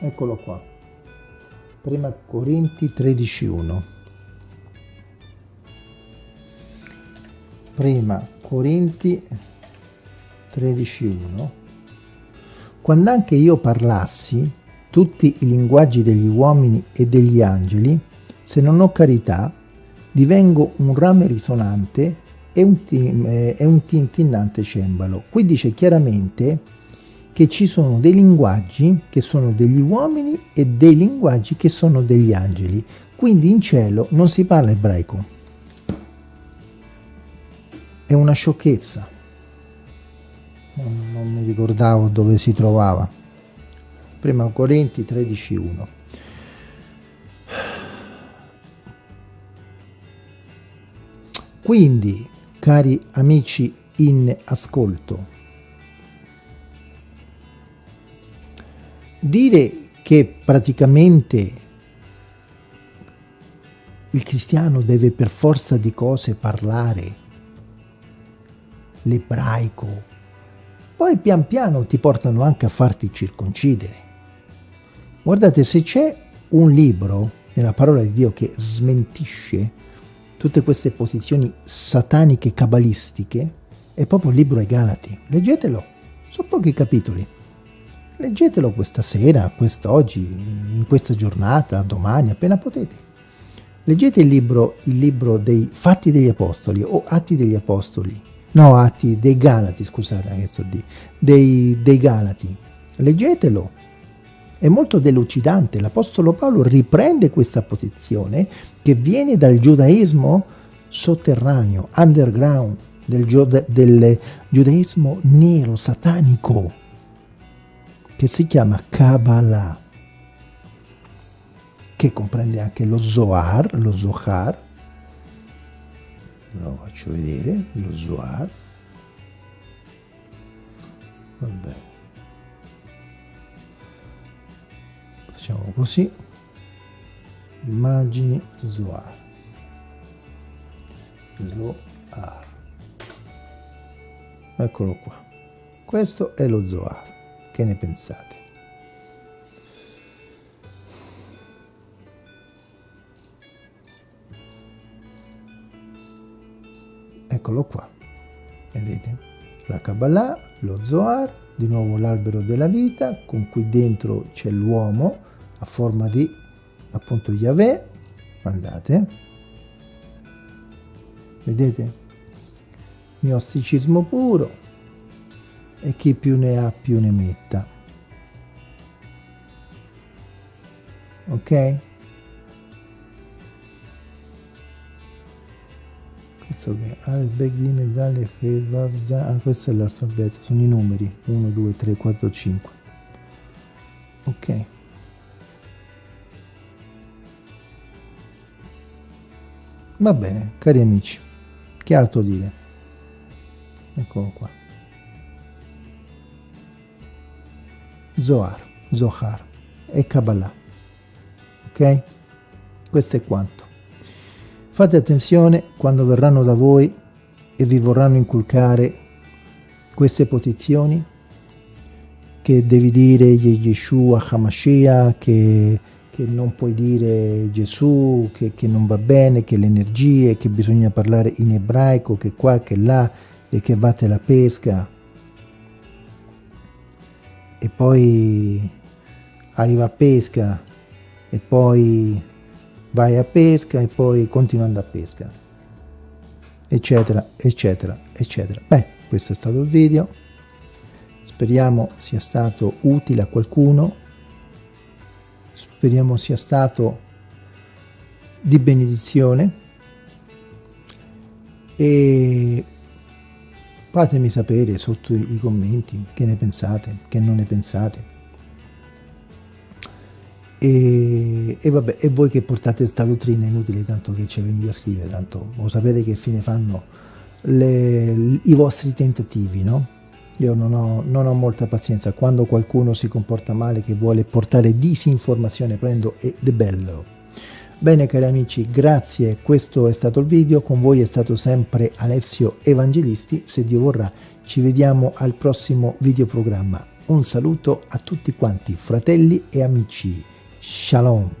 eccolo qua. Prima Corinti 13.1 prima Corinti 13.1 quando anche io parlassi tutti i linguaggi degli uomini e degli angeli se non ho carità divengo un rame risonante e un, eh, e un tintinnante cembalo. Qui dice chiaramente che ci sono dei linguaggi che sono degli uomini e dei linguaggi che sono degli angeli. Quindi in cielo non si parla ebraico. È una sciocchezza. Non, non mi ricordavo dove si trovava. Prima Corinti 13.1. Quindi, cari amici in ascolto, Dire che praticamente il cristiano deve per forza di cose parlare l'ebraico, poi pian piano ti portano anche a farti circoncidere. Guardate, se c'è un libro nella parola di Dio che smentisce tutte queste posizioni sataniche cabalistiche, è proprio il libro ai Galati. Leggetelo, sono pochi capitoli. Leggetelo questa sera, quest'oggi, in questa giornata, domani, appena potete. Leggete il libro, il libro dei Fatti degli Apostoli o Atti degli Apostoli, no, Atti dei Galati, scusate, che sto di, dei, dei Galati. Leggetelo, è molto delucidante. L'Apostolo Paolo riprende questa posizione che viene dal giudaismo sotterraneo, underground, del, del giudaismo nero, satanico, che si chiama Kabbalah, che comprende anche lo Zohar, lo Zohar, lo faccio vedere, lo Zohar, vabbè, facciamo così, immagini Zohar, Zohar, eccolo qua, questo è lo Zohar. Che ne pensate? Eccolo qua, vedete? La Kabbalah, lo Zohar, di nuovo l'albero della vita, con qui dentro c'è l'uomo a forma di appunto Yahweh, guardate, vedete? Gnosticismo puro, e chi più ne ha più ne metta. Ok? Questo che al bag di medaglie che va ah, questo è l'alfabeto, sono i numeri 1, 2, 3, 4, 5. Ok. Va bene, cari amici, che altro dire? Eccolo qua. Zohar, Zohar e Kabbalah. Ok? Questo è quanto. Fate attenzione quando verranno da voi e vi vorranno inculcare queste posizioni che devi dire Yeshua Hamashiach, che, che non puoi dire Gesù, che, che non va bene, che le energie, che bisogna parlare in ebraico, che qua, che là, e che vate la pesca e poi arriva a pesca e poi vai a pesca e poi continuando a pesca. Eccetera eccetera eccetera. Beh questo è stato il video. Speriamo sia stato utile a qualcuno. Speriamo sia stato di benedizione. E Fatemi sapere sotto i commenti che ne pensate, che non ne pensate. E, e, vabbè, e voi che portate questa dottrina inutile, tanto che ci venite a scrivere, tanto lo sapete che fine fanno le, i vostri tentativi, no? Io non ho, non ho, molta pazienza, quando qualcuno si comporta male, che vuole portare disinformazione, prendo ed è bello. Bene cari amici, grazie, questo è stato il video, con voi è stato sempre Alessio Evangelisti, se Dio vorrà ci vediamo al prossimo videoprogramma. un saluto a tutti quanti fratelli e amici. Shalom.